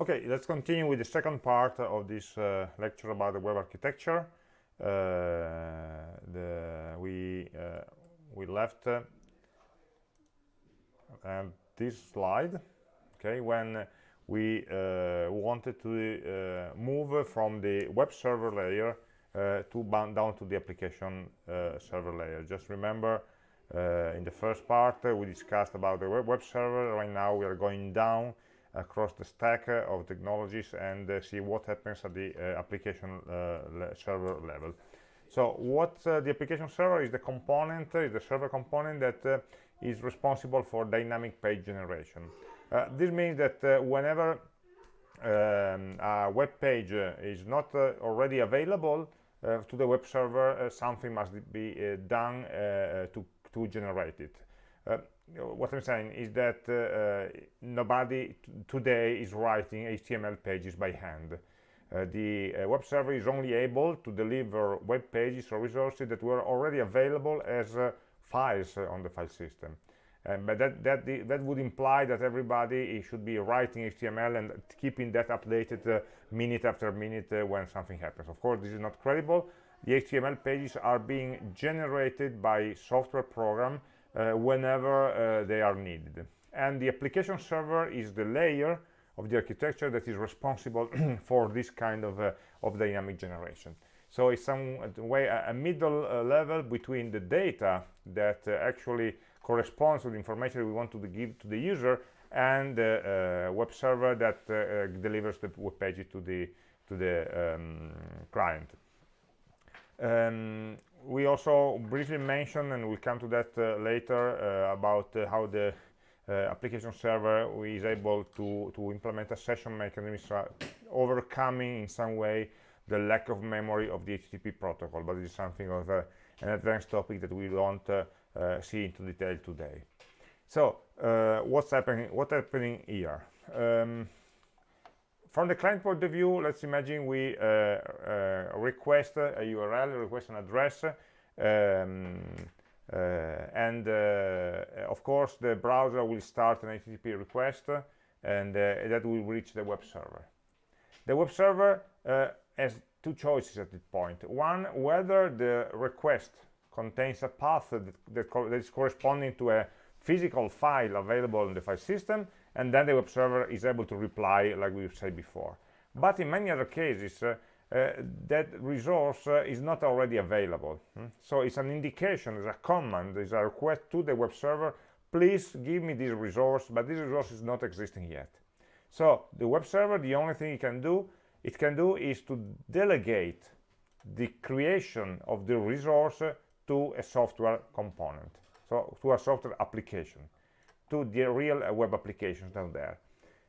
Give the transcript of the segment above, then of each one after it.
Okay, let's continue with the second part of this uh, lecture about the web architecture. Uh, the, we uh, we left uh, this slide, okay, when we uh, wanted to uh, move from the web server layer to down to the application server layer. Just remember, in the first part we discussed about the web, web server. Right now we are going down across the stack uh, of technologies and uh, see what happens at the uh, application le server level. So what the application server is the component, is the server component that is responsible for dynamic page generation. this means that whenever um, a web page is not already available uh, to the web server uh, something must be uh, done to to generate it what I'm saying is that uh, uh nobody today is writing HTML pages by hand. Uh, the uh, web server is only able to deliver web pages or resources that were already available as uh, files uh, on the file system. Um, but that, that, the, that would imply that everybody should be writing HTML and keeping that updated minute after minute when something happens. Of course, this is not credible. The HTML pages are being generated by software program whenever uh, they are needed. And the application server is the layer of the architecture that is responsible for this kind of, uh, of dynamic generation. So it's some way a, middle uh, level between the data that uh, actually corresponds to the information we want to give to the user and the uh, web server that delivers the web page to the to the um, client. Um, we also briefly mentioned, and we'll come to that uh, later, uh, about uh, how the application server is able to, to implement a session mechanism, overcoming in some way the lack of memory of the HTTP protocol, but it is something of uh, an advanced topic that we uh, uh, see into detail today. So, what's happening? What's happening here? Um, from the client point of view, let's imagine we uh, uh, request a URL, request an address, um, uh, and of course the browser will start an HTTP request, and that will reach the web server. The web server has two choices at this point. One, whether the request contains a path that, that, co that is corresponding to a physical file available in the file system and then the web server is able to reply like we said before. But in many other cases uh, uh, that resource uh, is not already available. Hmm? so it's an indication it's a command it's a request to the web server please give me this resource but this resource is not existing yet. So the web server the only thing it can do it can do is to delegate the creation of the resource to a software component so to a software application to the real uh, web applications down there.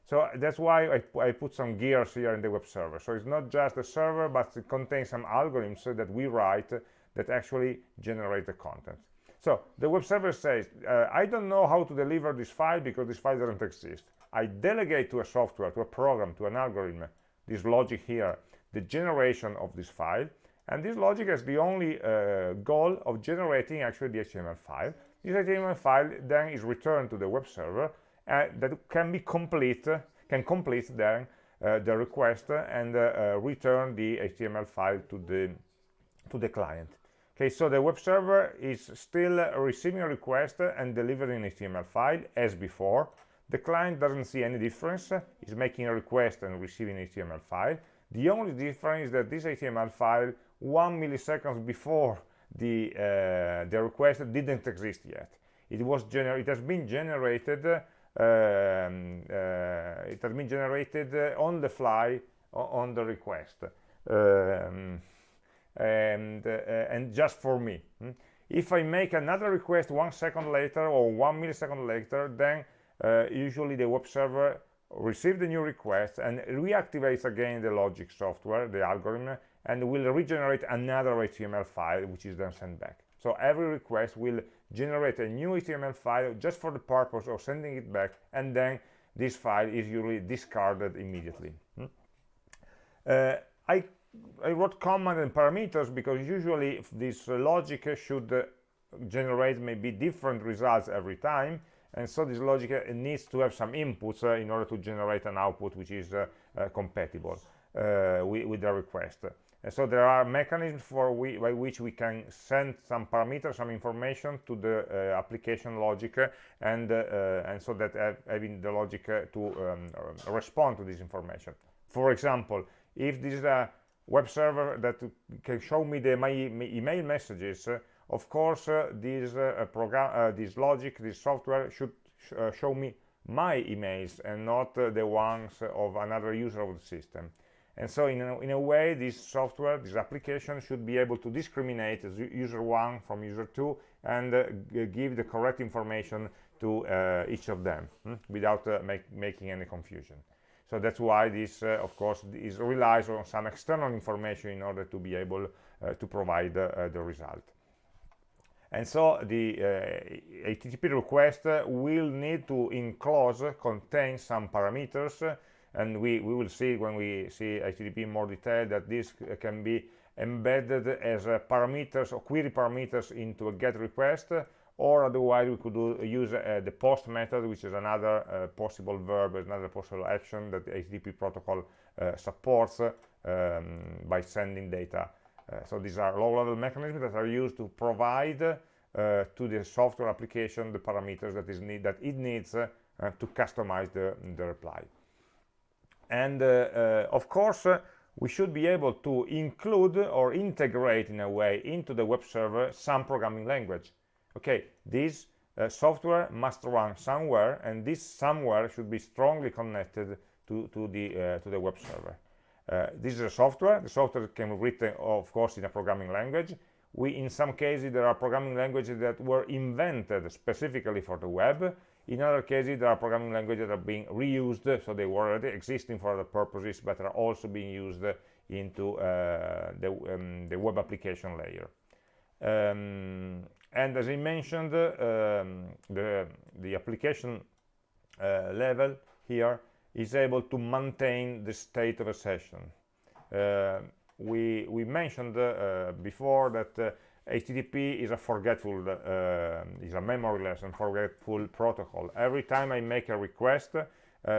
So that's why I, I, put some gears here in the web server. So it's not just a server but it contains some algorithms that we write that actually generate the content. So the web server says uh, I don't know how to deliver this file because this file doesn't exist. I delegate to a software to a program to an algorithm this logic here the generation of this file. And this logic has the only uh, goal of generating actually the HTML file this HTML file then is returned to the web server and uh, that can be complete, can complete then uh, the request and uh, uh, return the HTML file to the to the client. Okay, so the web server is still receiving a request and delivering an HTML file as before. The client doesn't see any difference, is making a request and receiving an HTML file. The only difference is that this HTML file, one milliseconds before the uh, the request didn't exist yet. It was gener it has been generated um, uh, it has been generated on the fly on the request. Um, and uh, and just for me. Hmm? if I make another request one second later or one millisecond later then uh, usually the web server receives the new request and reactivates again the logic software the algorithm and will regenerate another HTML file which is then sent back. So every request will generate a new HTML file just for the purpose of sending it back and then this file is usually discarded immediately. Hmm? Uh, I, I, wrote command and parameters because usually this logic should uh, generate maybe different results every time and so this logic uh, needs to have some inputs uh, in order to generate an output which is compatible with, with, the request. And so there are mechanisms for we, by which we can send some parameters, some information to the uh, application logic, uh, and uh, and so that having the logic to um, respond to this information. For example, if this is a web server that can show me the, my, email messages, of course, uh, this uh, program, uh, this logic, this software should sh show me my emails and not the ones of another user of the system. And so in a, in a, way, this software, this application should be able to discriminate user one from user two and uh, give the correct information to uh, each of them hmm, without uh, make, making any confusion. So that's why this, of course, is relies on some external information in order to be able to provide the result and so the uh, HTTP request will need to enclose, contain some parameters and we, we will see when we see HTTP in more detail that this can be embedded as parameters or query parameters into a GET request or otherwise we could do, use uh, the POST method which is another uh, possible verb, another possible action that the HTTP protocol uh, supports um, by sending data uh, so these are low-level mechanisms that are used to provide uh, to the software application the parameters that is need that it needs uh, to customize the, the reply. And of course, we should be able to include or integrate in a way into the web server some programming language. Okay, this uh, software must run somewhere, and this somewhere should be strongly connected to, to, the, uh, to the web server. Uh, this is a software. The software can be written, of course, in a programming language. We, in some cases, there are programming languages that were invented specifically for the web. In other cases, there are programming languages that are being reused, so they were already existing for other purposes, but are also being used into uh, the, um, the, web application layer. Um, and as I mentioned, um, the, the application uh, level here is able to maintain the state of a session. Uh, we, we mentioned uh, before that HTTP is a forgetful, uh, is a memoryless and forgetful protocol. Every time I make a request, uh,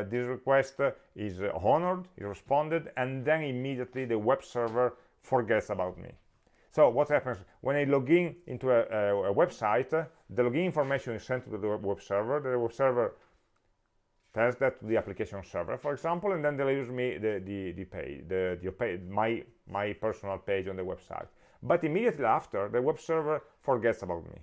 this request is honored, is responded, and then immediately the web server forgets about me. So what happens when I log in into a, a, a website, the login information is sent to the web server, the web server tells that to the application server, for example, and then delivers me the, the, the page, the, the page, my, my personal page on the website. But immediately after, the web server forgets about me.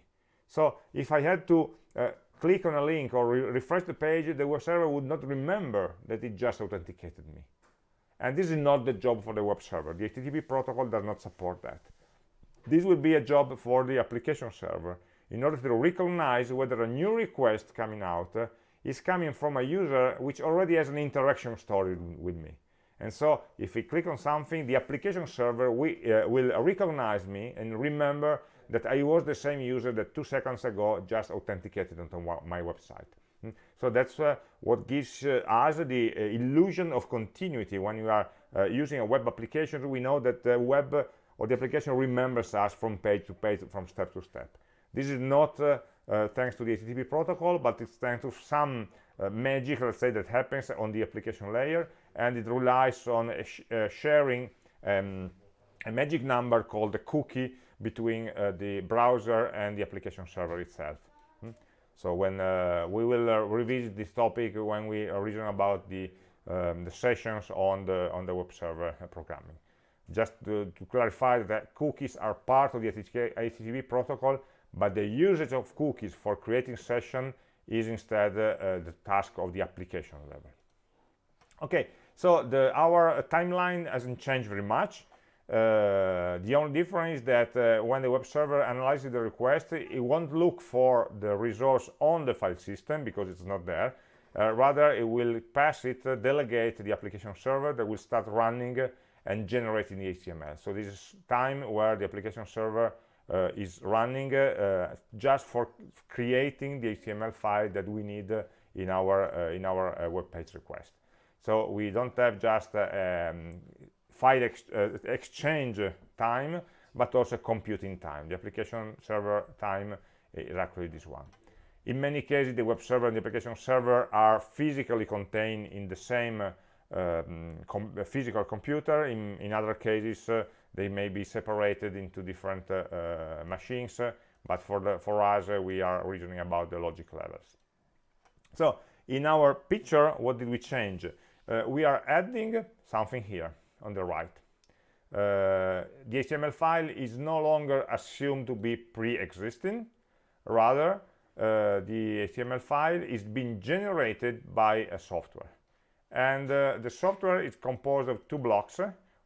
So if I had to uh, click on a link or re refresh the page, the web server would not remember that it just authenticated me. And this is not the job for the web server. The HTTP protocol does not support that. This will be a job for the application server in order to recognize whether a new request coming out uh, is coming from a user which already has an interaction story with me. And so if we click on something, the application server we, uh, will recognize me and remember that I was the same user that two seconds ago just authenticated onto my website. Mm. So that's uh, what gives uh, us the uh, illusion of continuity when you are uh, using a web application. We know that the web or the application remembers us from page to page, from step to step. This is not uh, thanks to the HTTP protocol, but it's thanks to some magic, let's say, that happens on the application layer, and it relies on sh uh, sharing um, a magic number called the cookie between uh, the browser and the application server itself. Hmm? So when uh, we will uh, revisit this topic when we reason about the, um, the sessions on the on the web server programming. Just to, to clarify that cookies are part of the HTTP protocol but the usage of cookies for creating session is instead uh, the task of the application level okay so the, our timeline hasn't changed very much. Uh, the only difference is that uh, when the web server analyzes the request it won't look for the resource on the file system because it's not there. Uh, rather it will pass it uh, delegate the application server that will start running and generating the HTML so this is time where the application server uh, is running uh, just for creating the HTML file that we need in our uh, in our web page request. So we don't have just um, file ex exchange time, but also computing time. The application server time is actually this one. in many cases the web server and the application server are physically contained in the same uh, um, com physical computer in, in other cases uh, they may be separated into different uh, uh, machines but for the for us we are reasoning about the logic levels so in our picture what did we change we are adding something here on the right. Uh, the HTML file is no longer assumed to be pre-existing. Rather uh, the HTML file is being generated by a software. And uh, the software is composed of two blocks.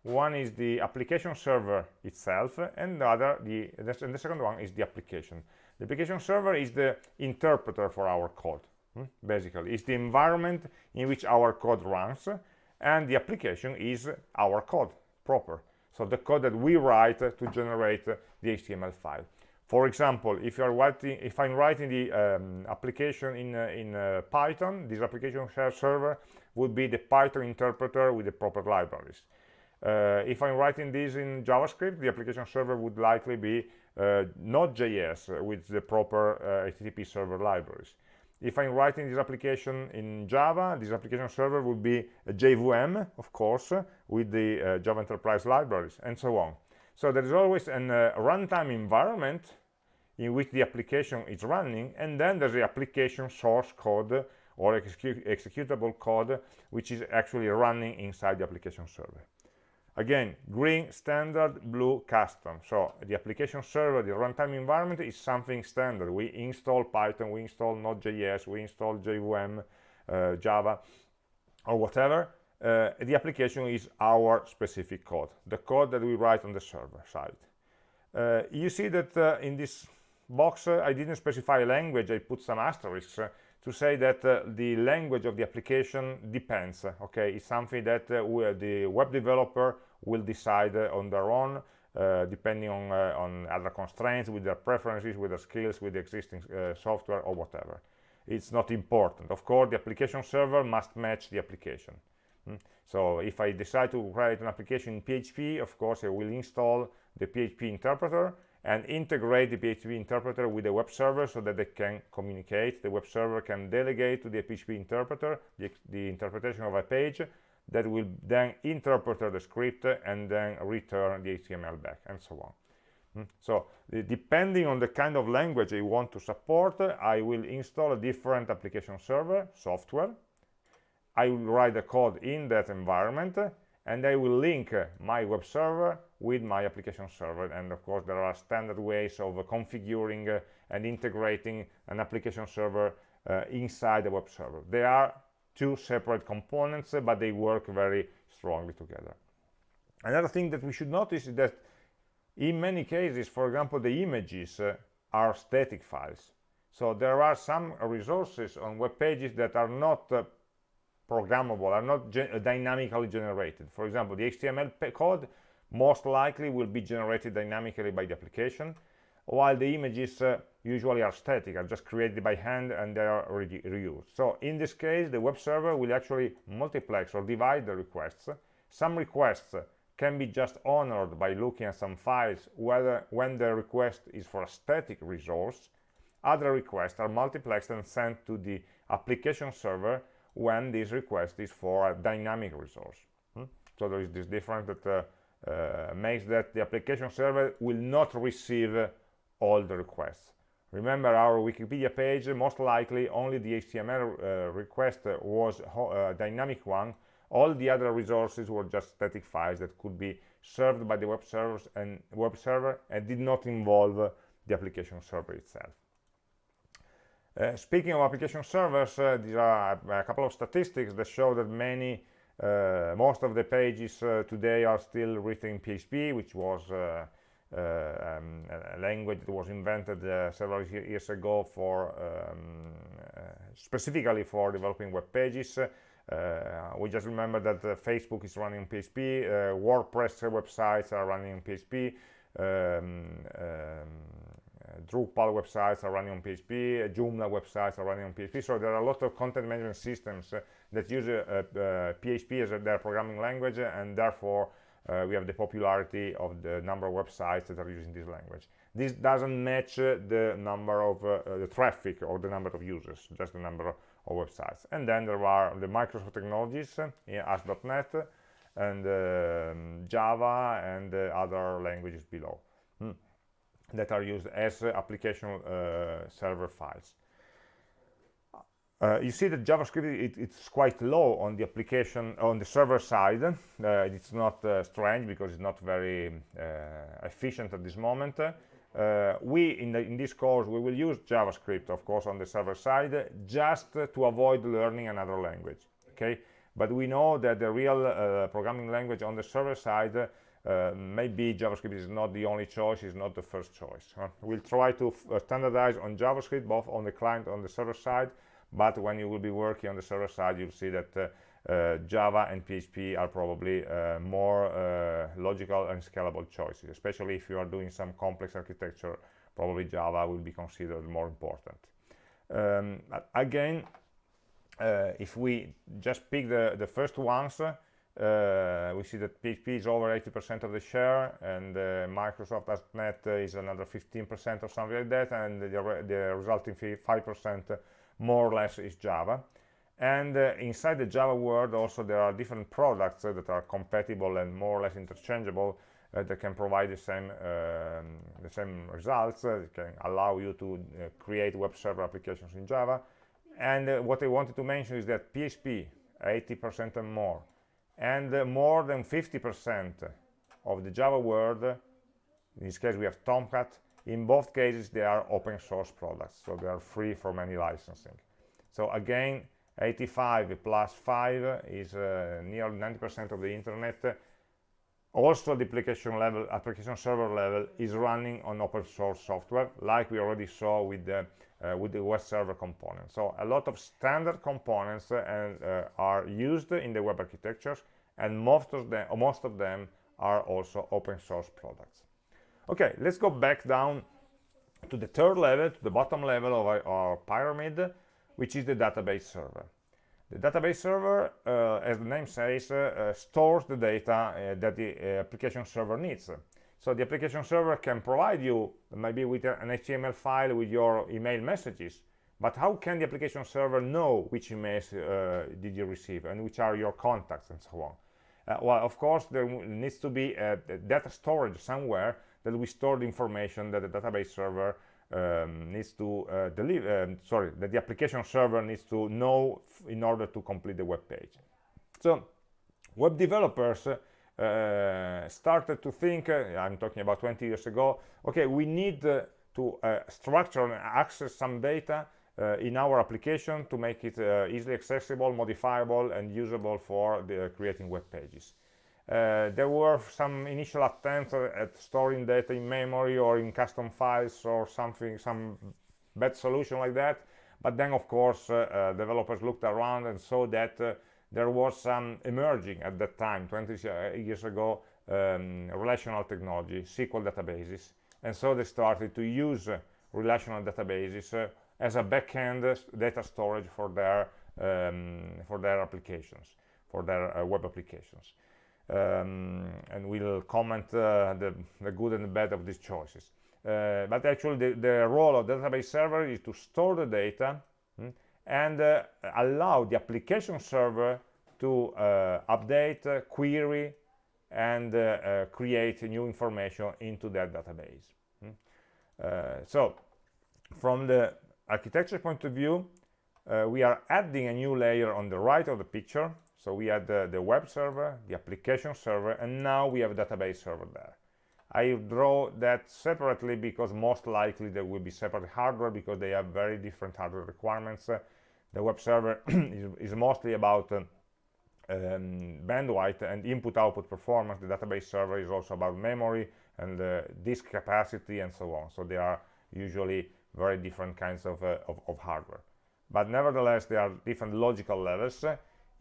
One is the application server itself and the other the and the second one is the application. The application server is the interpreter for our code hmm? basically it's the environment in which our code runs and the application is our code proper so the code that we write to generate the HTML file. For example, if you are writing, if I'm writing the um, application in uh, in uh, Python, this application server would be the Python interpreter with the proper libraries. Uh, if I'm writing this in JavaScript, the application server would likely be uh, Node.js with the proper HTTP uh, server libraries if I'm writing this application in Java, this application server would be a JVM, of course, with the uh, Java Enterprise libraries, and so on. So there is always a uh, runtime environment in which the application is running, and then there's the application source code or executable code, which is actually running inside the application server again green standard blue custom. So the application server the runtime environment is something standard. We install python we install node.js we install jvm uh, java or whatever. Uh, the application is our specific code the code that we write on the server side. Uh, you see that uh, in this box uh, i didn't specify a language i put some asterisks uh, to say that uh, the language of the application depends okay? It's something that uh, the web developer will decide uh, on their own uh, depending on uh, on other constraints with their preferences with their skills with the existing uh, software or whatever. It's not important. Of course the application server must match the application. Mm. so if i decide to write an application in php of course i will install the php interpreter and integrate the PHP interpreter with the web server so that they can communicate. The web server can delegate to the PHP interpreter the, the interpretation of a page that will then interpret the script and then return the HTML back and so on. Mm. So depending on the kind of language I want to support, I will install a different application server software. I will write the code in that environment and I will link my web server with my application server. And of course there are standard ways of configuring uh, and integrating an application server uh, inside the web server. They are two separate components but they work very strongly together. Another thing that we should notice is that in many cases for example the images uh, are static files. So there are some resources on web pages that are not uh, programmable are not dynamically generated. For example the html code most likely will be generated dynamically by the application while the images uh, usually are static are just created by hand and they are re reused. So in this case the web server will actually multiplex or divide the requests. Some requests can be just honored by looking at some files whether when the request is for a static resource. Other requests are multiplexed and sent to the application server when this request is for a dynamic resource. Hmm? so there is this difference that uh, makes that the application server will not receive all the requests. Remember our Wikipedia page, most likely only the HTML uh, request was a uh, dynamic one. All the other resources were just static files that could be served by the web servers and web server and did not involve the application server itself. Uh, speaking of application servers, uh, there are a couple of statistics that show that many uh, most of the pages uh, today are still written in PHP, which was uh, um, a language that was invented several years ago for um, specifically for developing web pages. Uh, we just remember that uh, Facebook is running PHP, uh, WordPress websites are running PHP, um, um, Drupal websites are running on PHP, Joomla websites are running on PHP. So there are a lot of content management systems that use PHP as their programming language and therefore uh, we have the popularity of the number of websites that are using this language. This doesn't match uh, the number of uh, uh, the traffic or the number of users, just the number of websites. And then there are the Microsoft technologies, uh, ASP.NET, and um, Java, and other languages below hmm, that are used as application server files. Uh, you see that JavaScript it, it's quite low on the application on the server side. Uh, it's not uh, strange because it's not very uh, efficient at this moment. Uh, we in, the, in, this course we will use JavaScript, of course, on the server side, just to avoid learning another language. Okay, but we know that the real uh, programming language on the server side maybe JavaScript is not the only choice, is not the first choice. We'll try to standardize on JavaScript both on the client on the server side but when you will be working on the server side you'll see that uh, uh, Java and PHP are probably uh, more uh, logical and scalable choices especially if you are doing some complex architecture probably Java will be considered more important. Um, again uh, if we just pick the, the first ones uh, we see that PHP is over 80% of the share and uh, Microsoft.NET is another 15% or something like that and the, the resulting 5% more or less is Java. And uh, inside the Java world also there are different products uh, that are compatible and more or less interchangeable uh, that can provide the same um, the same results, uh, can allow you to uh, create web server applications in Java. And uh, what I wanted to mention is that PHP 80% and more, and more than 50% of the Java world, in this case we have Tomcat, in both cases they are open source products so they are free from any licensing. So again 85 plus 5 is uh, nearly 90% of the internet. Also the application level application server level is running on open source software like we already saw with the uh, with the web server component so a lot of standard components uh, and, uh, are used in the web architectures and most of them most of them are also open source products okay let's go back down to the third level to the bottom level of our, our pyramid which is the database server. The database server uh, as the name says uh, uh stores the data uh, that the uh, application server needs. So the application server can provide you maybe with an html file with your email messages but how can the application server know which emails uh, did you receive and which are your contacts and so on? Well of course there needs to be data storage somewhere that we store the information that the database server um, needs to uh, deliver, um, sorry, that the application server needs to know in order to complete the web page. So web developers uh, started to think, uh, I'm talking about 20 years ago, okay, we need uh, to uh, structure and access some data uh, in our application to make it easily accessible, modifiable, and usable for the creating web pages. Uh, there were some initial attempts at storing data in memory or in custom files or something, some bad solution like that. But then, of course, uh, uh, developers looked around and saw that uh, there was some emerging at that time, 20 years ago, um, relational technology, SQL databases. And so they started to use relational databases uh, as a backend data storage for their um, for their applications, for their uh, web applications um, and we'll comment uh, the, the, good and the bad of these choices. Uh, but actually the, the, role of the database server is to store the data mm, and uh, allow the application server to uh, update, uh, query, and uh, create new information into that database. Mm. so from the architecture point of view, we are adding a new layer on the right of the picture so we had the, the web server, the application server, and now we have a database server there. I draw that separately because most likely there will be separate hardware because they have very different hardware requirements. Uh, the web server is, is, mostly about uh, um, bandwidth and input-output performance. The database server is also about memory and uh, disk capacity and so on. So they are usually very different kinds of, uh, of, of hardware. But nevertheless, there are different logical levels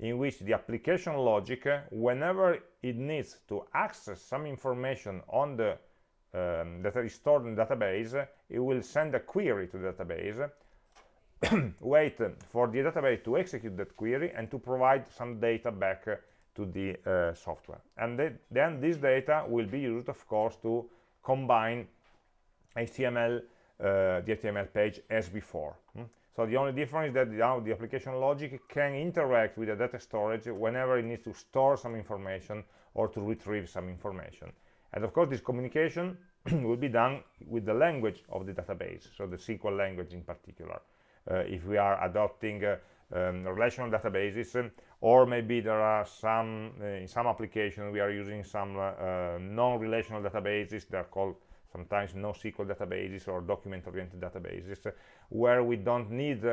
in which the application logic, whenever it needs to access some information on the um, that is stored in the database, it will send a query to the database, wait for the database to execute that query and to provide some data back to to the uh, software. And th then this data will be used, of course, to combine HTML, uh, the HTML page as before. Hmm? So the only difference is that now the application logic can interact with the data storage whenever it needs to store some information or to retrieve some information. And of course, this communication will be done with the language of the database, so the SQL language in particular. Uh, if we are adopting uh, um, relational databases, or maybe there are some, uh, in some applications, we are using some uh, uh, non-relational databases, they're called sometimes NoSQL databases or document-oriented databases, uh, where we don't need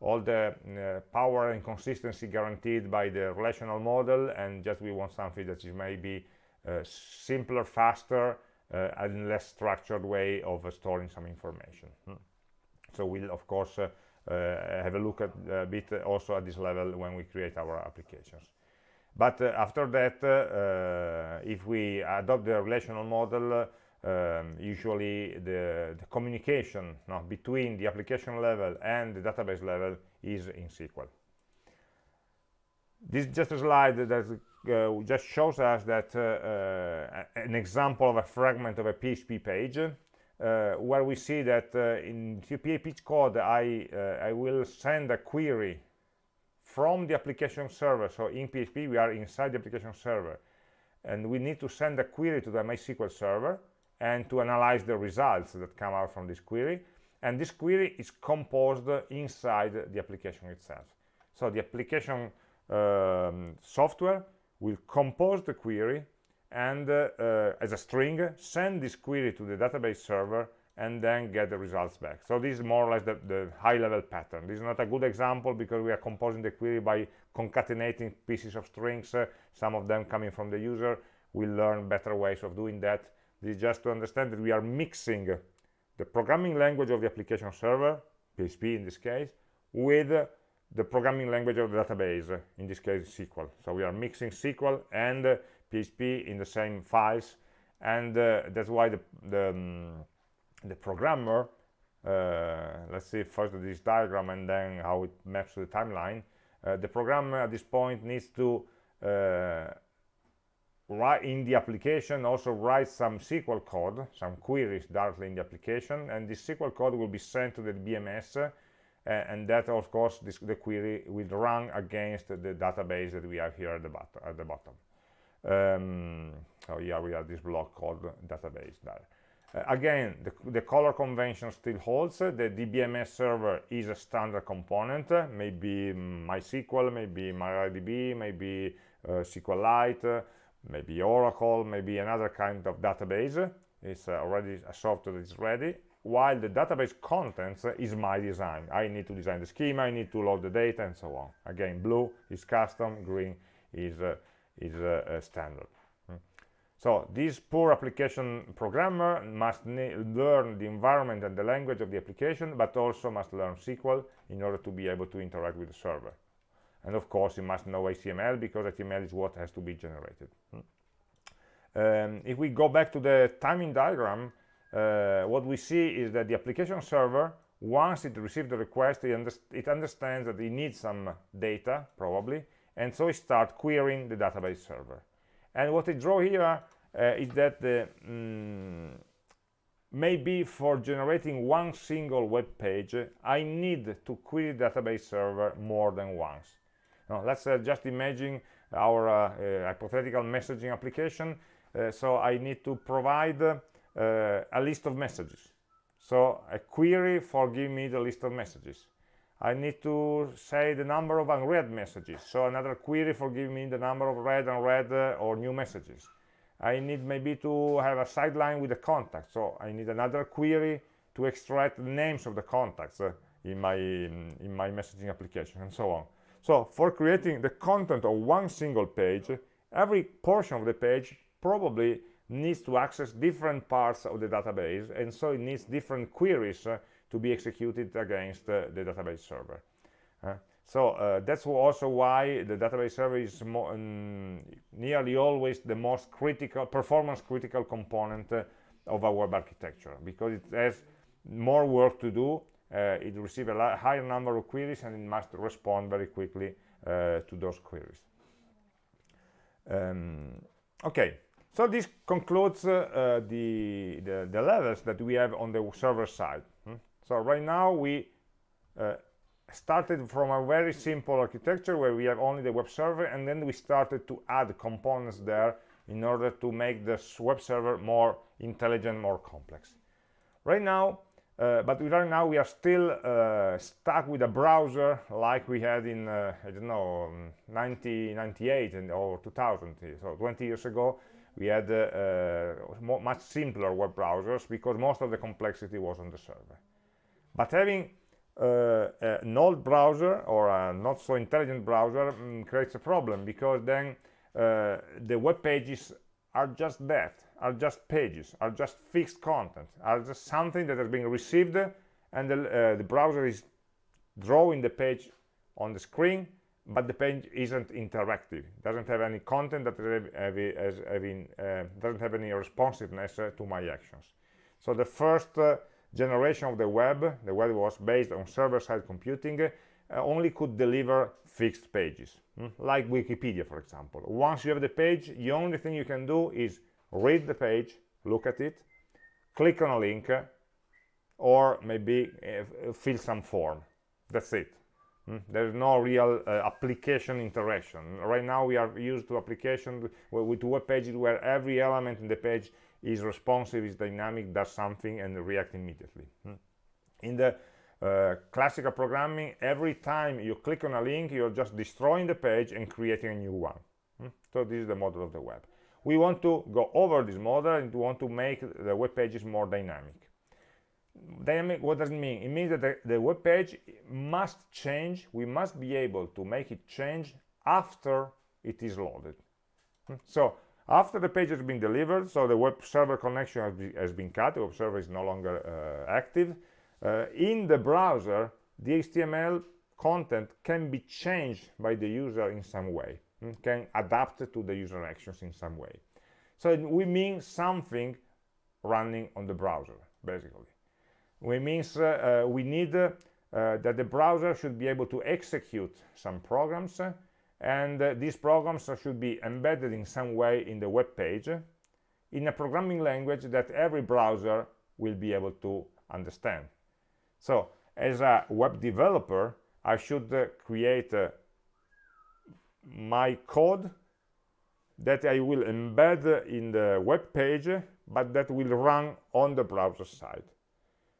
all the uh, power and consistency guaranteed by the relational model and just we want something that is maybe uh, simpler faster uh, and less structured way of storing some information hmm. so we'll of course have a look at a bit also at this level when we create our applications but after that if we adopt the relational model um, usually the, the communication no, between the application level and the database level is in SQL. This is just a slide that uh, just shows us that uh, uh, an example of a fragment of a PHP page uh, where we see that uh, in PHP code I, uh, I will send a query from the application server. So in PHP we are inside the application server and we need to send a query to the MySQL server and to analyze the results that come out from this query. And this query is composed inside the application itself. So the application um, software will compose the query and uh, uh, as a string send this query to the database server and then get the results back. So this is more or less the, the high level pattern. This is not a good example because we are composing the query by concatenating pieces of strings uh, some of them coming from the user. We'll learn better ways of doing that this is just to understand that we are mixing the programming language of the application server, PHP in this case, with the programming language of the database, in this case SQL. So we are mixing SQL and PHP in the same files, and uh, that's why the, the, um, the programmer, uh, let's see first this diagram and then how it maps to the timeline, uh, the programmer at this point needs to uh, in the application also write some SQL code, some queries directly in the application, and this SQL code will be sent to the DBMS, uh, and that of course this, the query will run against the database that we have here at the, bottom. At the bottom. Um, so here we have this block called database there. Uh, again, the, the, color convention still holds. The DBMS server is a standard component, maybe MySQL, maybe MariaDB, maybe uh, SQLite, maybe Oracle, maybe another kind of database. It's uh, already a software that is ready, while the database contents is my design. I need to design the schema, I need to load the data, and so on. Again, blue is custom, green is, uh, is uh, standard. Hmm. So this poor application programmer must learn the environment and the language of the application, but also must learn SQL in order to be able to interact with the server and of course you must know HTML because HTML is what has to be generated. Hmm. um, if we go back to the timing diagram uh, what we see is that the application server once it receives the request it, it, understands that it needs some data probably and so it starts querying the database server. And what I draw here uh, is that the mm, maybe for generating one single web page I need to query the database server more than once now, let's uh, just imagine our uh, uh, hypothetical messaging application. so I need to provide a list of messages. So a query for give me the list of messages. I need to say the number of unread messages. So another query for giving me the number of read, unread, uh, or new messages. I need maybe to have a sideline with the contact. So I need another query to extract the names of the contacts uh, in my in my messaging application, and so on. So for creating the content of one single page, every portion of the page probably needs to access different parts of the database, and so it needs different queries uh, to be executed against uh, the database server. Uh, so uh, that's also why the database server is um, nearly always the most critical, performance critical component uh, of our web architecture, because it has more work to do it receives a higher number of queries and it must respond very quickly uh, to those queries. Um, okay, so this concludes uh, the, the, the levels that we have on the server side. Hmm? So right now we uh, started from a very simple architecture where we have only the web server and then we started to add components there in order to make the web server more intelligent, more complex. Right now, uh, but right now we are still uh, stuck with a browser like we had in, uh, I don't know, 1998 and, or 2000, so 20 years ago, we had uh, uh, much simpler web browsers because most of the complexity was on the server. But having uh, an old browser or a not so intelligent browser um, creates a problem because then the web pages are just that are just pages. Are just fixed content. Are just something that has been received and the, uh, the browser is drawing the page on the screen but the page isn't interactive. Doesn't have any content that uh, doesn't have any responsiveness uh, to my actions. So the first uh, generation of the web the web was based on server-side computing uh, only could deliver fixed pages. Mm? like wikipedia for example. Once you have the page the only thing you can do is read the page look at it click on a link or maybe uh, fill some form that's it mm? there's no real uh, application interaction right now we are used to application with web pages where every element in the page is responsive, is dynamic, does something, and react immediately. Hmm. In the uh, classical programming, every time you click on a link, you're just destroying the page and creating a new one. Hmm. So this is the model of the web. We want to go over this model and we want to make the web pages more dynamic. Dynamic, what does it mean? It means that the, the web page must change. We must be able to make it change after it is loaded. Hmm. So after the page has been delivered, so the web server connection has, be, has been cut, the web server is no longer uh, active, uh, in the browser, the HTML content can be changed by the user in some way, can adapt to the user actions in some way. So we mean something running on the browser, basically. We means uh, uh we need uh, that the browser should be able to execute some programs and uh, these programs should be embedded in some way in the web page in a programming language that every browser will be able to understand so as a web developer I should uh, create uh, my code that I will embed in the web page but that will run on the browser side.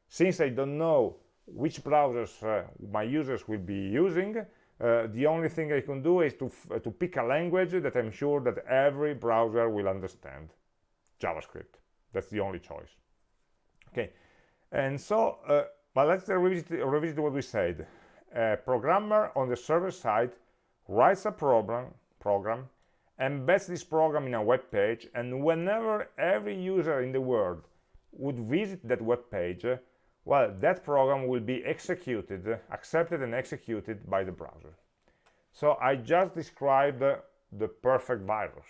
Since I don't know which browsers uh, my users will be using uh, the only thing I can do is to, to pick a language that I'm sure that every browser will understand. JavaScript. That's the only choice. Okay. And so uh, but let's revisit, revisit what we said. A programmer on the server side writes a program program embeds this program in a web page and whenever every user in the world would visit that web page well that program will be executed accepted and executed by the browser. So i just described the, perfect virus.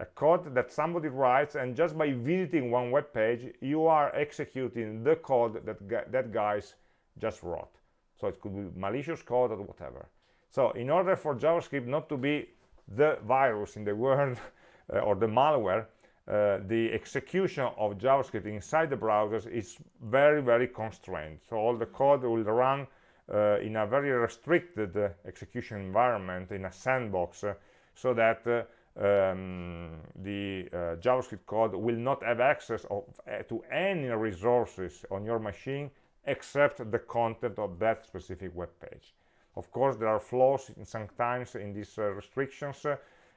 A code that somebody writes and just by visiting one web page you are executing the code that that guys just wrote. So it could be malicious code or whatever so in order for javascript not to be the virus in the world uh, or the malware uh, the execution of JavaScript inside the browsers is very, very constrained. So all the code will run uh, in a very restricted execution environment, in a sandbox, uh, so that uh, um, the uh, JavaScript code will not have access of, to any resources on your machine except the content of that specific web page. Of course, there are flaws in sometimes in these restrictions,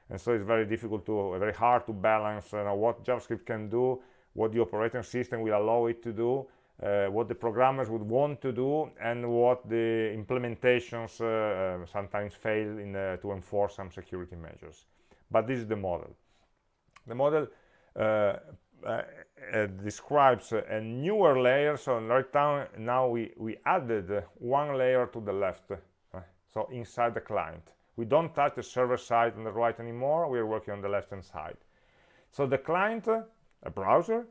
and so it's very difficult to very hard to balance you know, what javascript can do what the operating system will allow it to do uh, what the programmers would want to do and what the implementations uh, uh, sometimes fail in, uh, to enforce some security measures. But this is the model. The model uh, uh, describes a newer layer. So right now, now we, we added one layer to the left so inside the client. We don't touch the server side on the right anymore. We are working on the left hand side. So the client a browser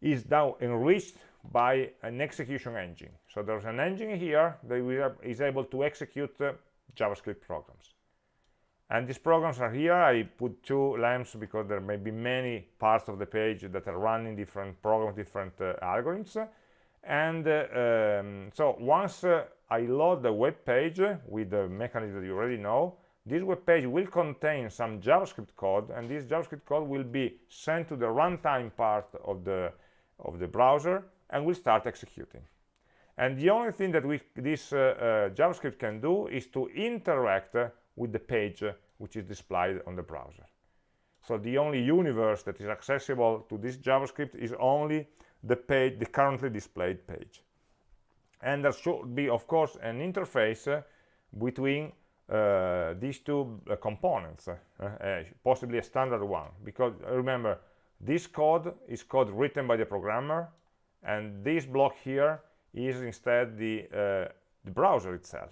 is now enriched by an execution engine. So there's an engine here that is able to execute uh, javascript programs. And these programs are here. I put two lamps because there may be many parts of the page that are running different programs different uh, algorithms. And uh, um, so once uh, i load the web page with the mechanism that you already know this web page will contain some javascript code and this javascript code will be sent to the runtime part of the of the browser and will start executing and the only thing that we, this uh, uh, javascript can do is to interact with the page which is displayed on the browser. So the only universe that is accessible to this JavaScript is only the page, the currently displayed page. And there should be, of course, an interface uh, between uh, these two uh, components, uh, uh, possibly a standard one, because remember, this code is code written by the programmer, and this block here is instead the, uh, the browser itself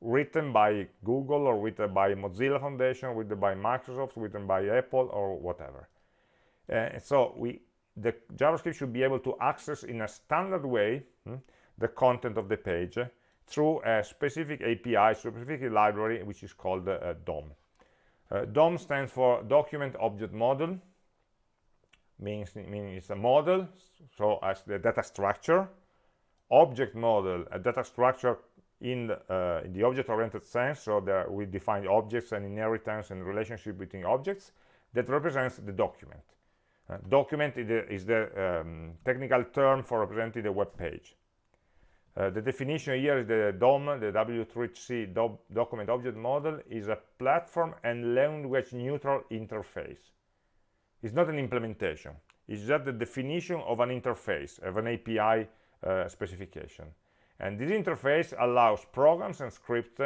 written by Google or written by Mozilla Foundation, written by Microsoft, written by Apple or whatever. Uh, so we, the JavaScript should be able to access in a standard way hmm, the content of the page through a specific API, specific library, which is called uh, DOM. Uh, DOM stands for Document Object Model, means meaning it's a model, so as the data structure. Object model, a data structure in uh, in the object-oriented sense, so there we define objects and inheritance and relationship between objects, that represents the document. Uh, document is the, is the um, technical term for representing the web page. Uh, the definition here is the DOM, the W3C do document object model, is a platform and language neutral interface. It's not an implementation. It's just the definition of an interface, of an API uh, specification and this interface allows programs and scripts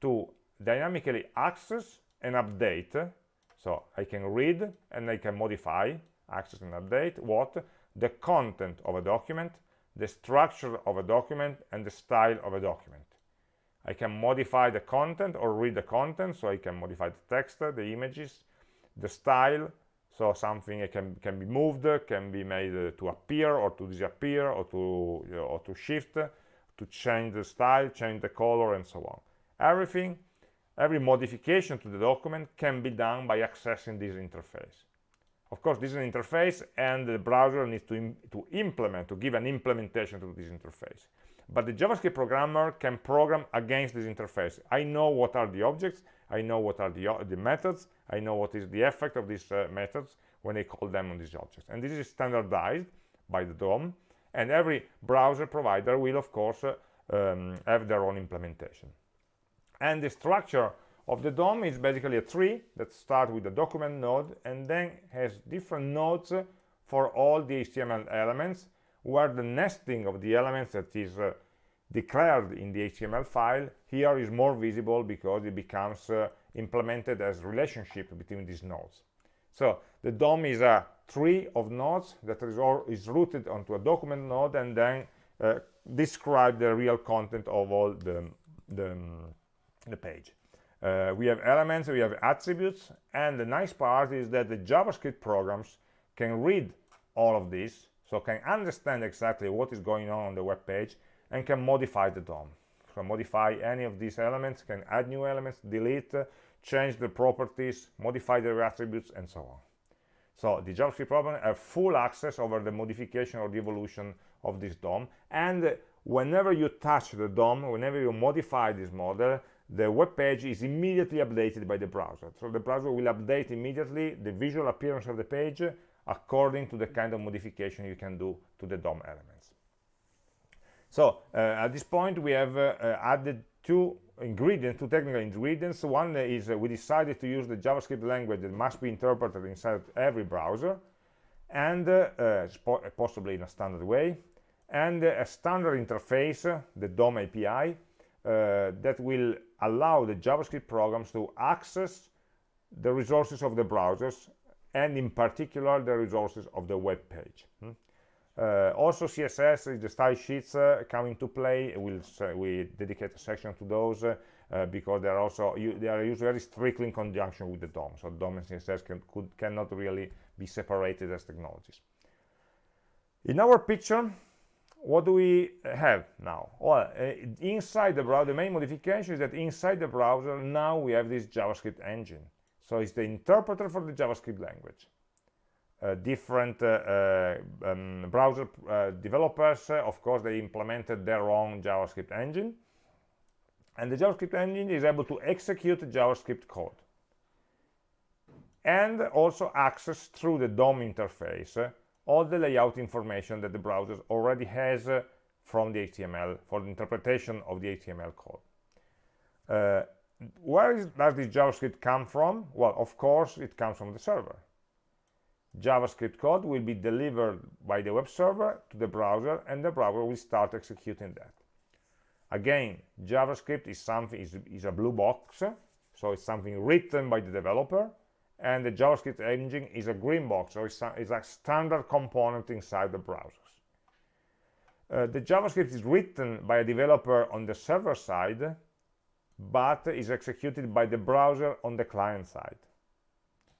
to dynamically access and update so I can read and I can modify access and update what the content of a document the structure of a document and the style of a document I can modify the content or read the content so I can modify the text the images the style so something can can be moved can be made to appear or to disappear or to you know, or to shift to change the style, change the color, and so on. Everything, every modification to the document can be done by accessing this interface. Of course, this is an interface, and the browser needs to, Im to implement, to give an implementation to this interface. But the JavaScript programmer can program against this interface. I know what are the objects, I know what are the, the methods, I know what is the effect of these uh, methods when I call them on these objects. And this is standardized by the DOM, and every browser provider will of course uh, um, have their own implementation and the structure of the DOM is basically a tree that starts with the document node and then has different nodes for all the HTML elements where the nesting of the elements that is uh, declared in the HTML file here is more visible because it becomes uh, implemented as relationship between these nodes so the DOM is a tree of nodes that is, all, is rooted onto a document node and then uh, describe the real content of all the, the, the page. Uh, we have elements, we have attributes, and the nice part is that the JavaScript programs can read all of this, so can understand exactly what is going on on the web page and can modify the DOM. So modify any of these elements, can add new elements, delete, change the properties, modify the attributes, and so on. So the JavaScript program have full access over the modification or the evolution of this DOM. And whenever you touch the DOM, whenever you modify this model, the web page is immediately updated by the browser. So the browser will update immediately the visual appearance of the page according to the kind of modification you can do to the DOM elements. So uh, at this point, we have uh, added two ingredients, two technical ingredients. One is uh, we decided to use the JavaScript language that must be interpreted inside every browser, and uh, uh, possibly in a standard way, and a standard interface, the DOM API, uh, that will allow the JavaScript programs to access the resources of the browsers, and in particular the resources of the web page. Hmm? Uh, also css is the style sheets uh, come into play we'll we dedicate a section to those uh, because they are also they are used very strictly in conjunction with the dom so dom and css can, could, cannot really be separated as technologies in our picture what do we have now? Well, uh, inside the browser, the main modification is that inside the browser, now we have this JavaScript engine. So it's the interpreter for the JavaScript language. Uh, different uh, uh um, browser uh, developers, uh, of course, they implemented their own JavaScript engine. And the JavaScript engine is able to execute JavaScript code. And also access through the DOM interface all the layout information that the browser already has uh, from the HTML for the interpretation of the HTML code. Uh, where is, does this JavaScript come from? Well, of course, it comes from the server. JavaScript code will be delivered by the web server to the browser, and the browser will start executing that. Again, JavaScript is something is, is a blue box, so it's something written by the developer, and the JavaScript engine is a green box, so it's a, it's standard component inside the browsers. Uh, the JavaScript is written by a developer on the server side, but is executed by the browser on the client side.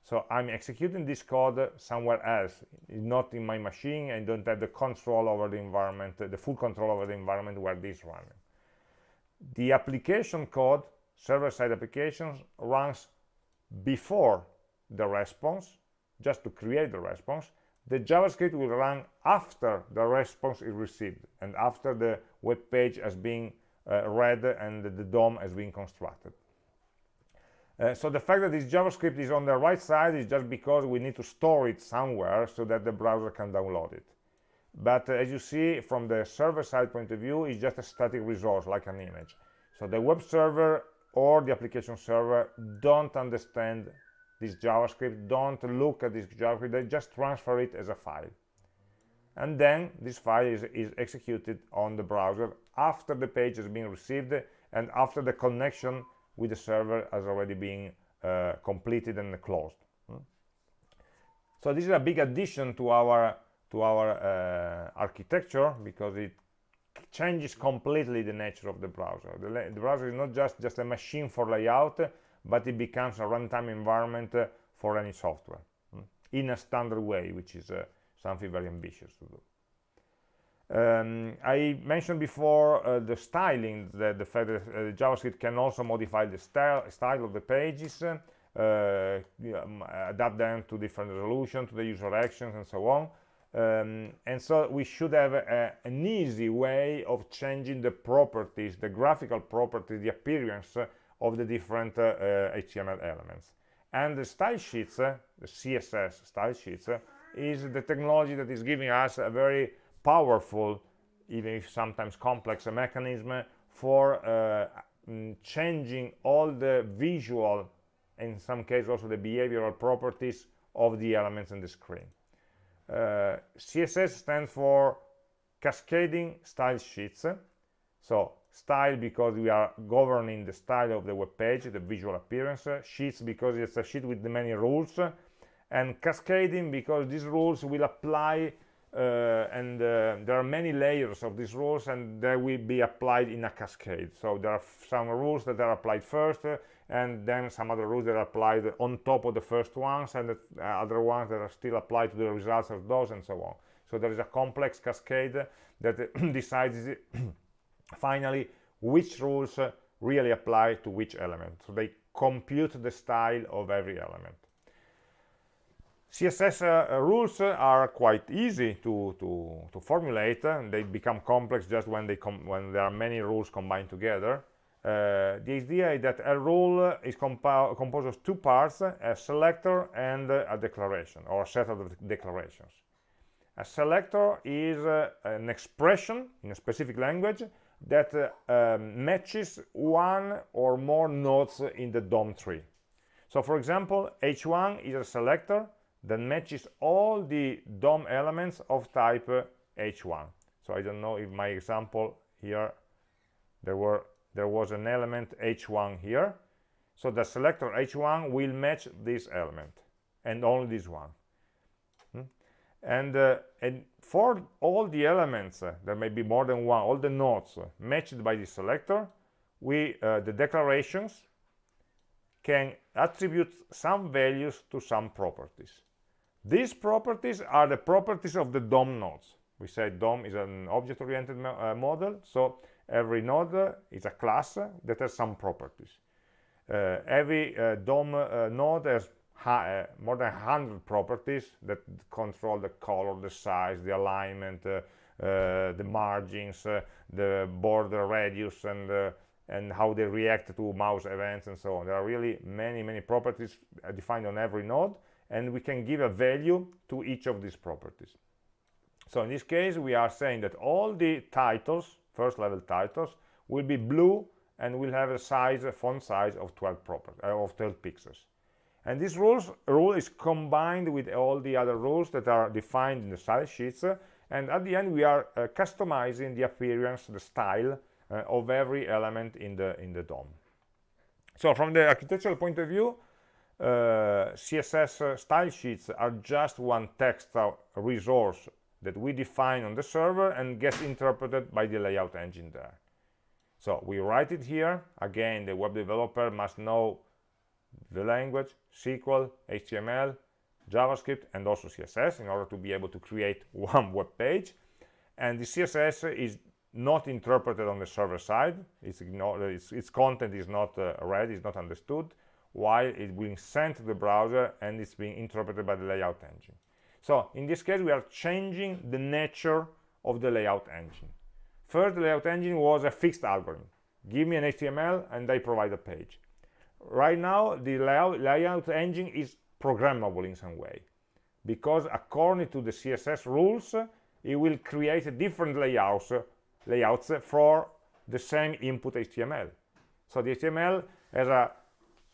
So I'm executing this code somewhere else, not in my machine, and don't have the control over the environment, the full control over the environment where this is running. The application code, server-side applications, runs before the response, just to create the response, the JavaScript will run after the response is received and after the web page has been uh, read and the DOM has been constructed. Uh, so the fact that this JavaScript is on the right side is just because we need to store it somewhere so that the browser can download it. But uh, as you see from the server-side point of view, it's just a static resource like an image. So the web server or the application server don't understand this JavaScript, don't look at this JavaScript, they just transfer it as a file. And then this file is, is executed on the browser after the page has been received and after the connection with the server has already been uh, completed and closed. Hmm? So this is a big addition to our to our uh, architecture because it changes completely the nature of the browser. The, the, browser is not just just a machine for layout, but it becomes a runtime environment uh, for any software mm, in a standard way, which is uh, something very ambitious to do. Um, I mentioned before uh, the styling, the, the fact that uh, JavaScript can also modify the style, style of the pages, uh, adapt them to different resolution, to the user actions, and so on. Um, and so we should have a, an easy way of changing the properties, the graphical properties, the appearance of the different HTML uh, elements. And the style sheets, uh, the CSS style sheets, uh, is the technology that is giving us a very powerful, even if sometimes complex, mechanism for mm, changing all the visual, in some cases also the behavioral properties of the elements in the screen. Uh, css stands for cascading style sheets so style because we are governing the style of the web page the visual appearance sheets because it's a sheet with many rules and cascading because these rules will apply uh, and uh, there are many layers of these rules and they will be applied in a cascade. So there are some rules that are applied first uh, and then some other rules that are applied on top of the first ones and the uh, other ones that are still applied to the results of those and so on. So there is a complex cascade that decides finally which rules really apply to which element? So they compute the style of every element. Css uh, rules are quite easy to to to formulate and they become complex just when they when there are many rules combined together. Uh, the idea is that a rule is composed of two parts a selector and a declaration or a set of declarations. A selector is uh, an expression in a specific language that uh, um, matches one or more nodes in the DOM tree. So for example, h1 is a selector that matches all the DOM elements of type h1. So I don't know if my example here, there were there was an element h1 here. So the selector h1 will match this element and only this one and, uh, and for all the elements uh, there may be more than one all the nodes uh, matched by the selector we uh, the declarations can attribute some values to some properties. These properties are the properties of the DOM nodes. We said DOM is an object-oriented uh, model so every node is a class that has some properties. Uh, every uh, DOM uh, node has uh, more than 100 properties that control the color the size the alignment eh, eh, the margins the border radius and and how they react to mouse events and so on. There are really many many properties defined on every node and we can give a value to each of these properties. So in this case we are saying that all the titles first level titles will be blue and will have a size a font size of 12 proper uh, of 12 pixels and this rules rule is combined with all the other rules that are defined in the style sheets. Uh, and at the end we are uh, customizing the appearance the style uh, of every element in the in the DOM. So from the architectural point of view uh, css uh, style sheets are just one text resource that we define on the server and gets interpreted by the layout engine there. So we write it here. Again the web developer must know the language sql html javascript and also css in order to be able to create one web page and the css is not interpreted on the server side it's its, its content is not uh, read is not understood while it's being sent to the browser and it's being interpreted by the layout engine. So in this case, we are changing the nature of the layout engine. First, the layout engine was a fixed algorithm. Give me an HTML and I provide a page. Right now, the layout, engine is programmable in some way because according to the CSS rules, it will create different layouts, layouts for the same input HTML. So the HTML has a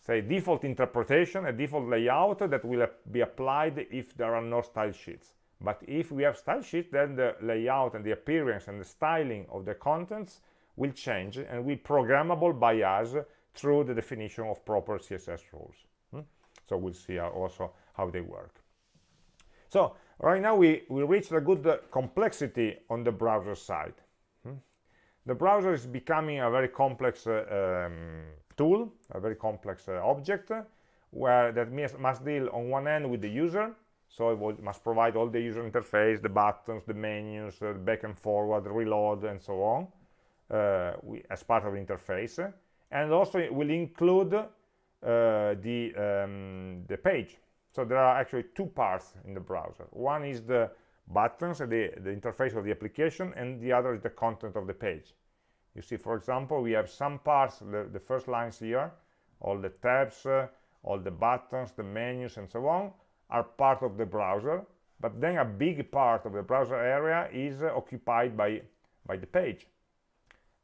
say default interpretation a default layout that will be applied if there are no style sheets but if we have style sheets then the layout and the appearance and the styling of the contents will change and will be programmable by us through the definition of proper css rules hmm? so we'll see also how they work so right now we we reached a good uh, complexity on the browser side hmm? the browser is becoming a very complex uh, um, tool, a very complex uh, object, where that must deal on one end with the user, so it must provide all the user interface, the buttons, the menus, uh, back and forward, reload, and so on, uh, we, as part of the interface. And also it will include uh, the, um, the page. So there are actually two parts in the browser. One is the buttons, the, the interface of the application, and the other is the content of the page you see for example we have some parts the, the first lines here all the tabs uh, all the buttons the menus and so on are part of the browser but then a big part of the browser area is uh, occupied by by the page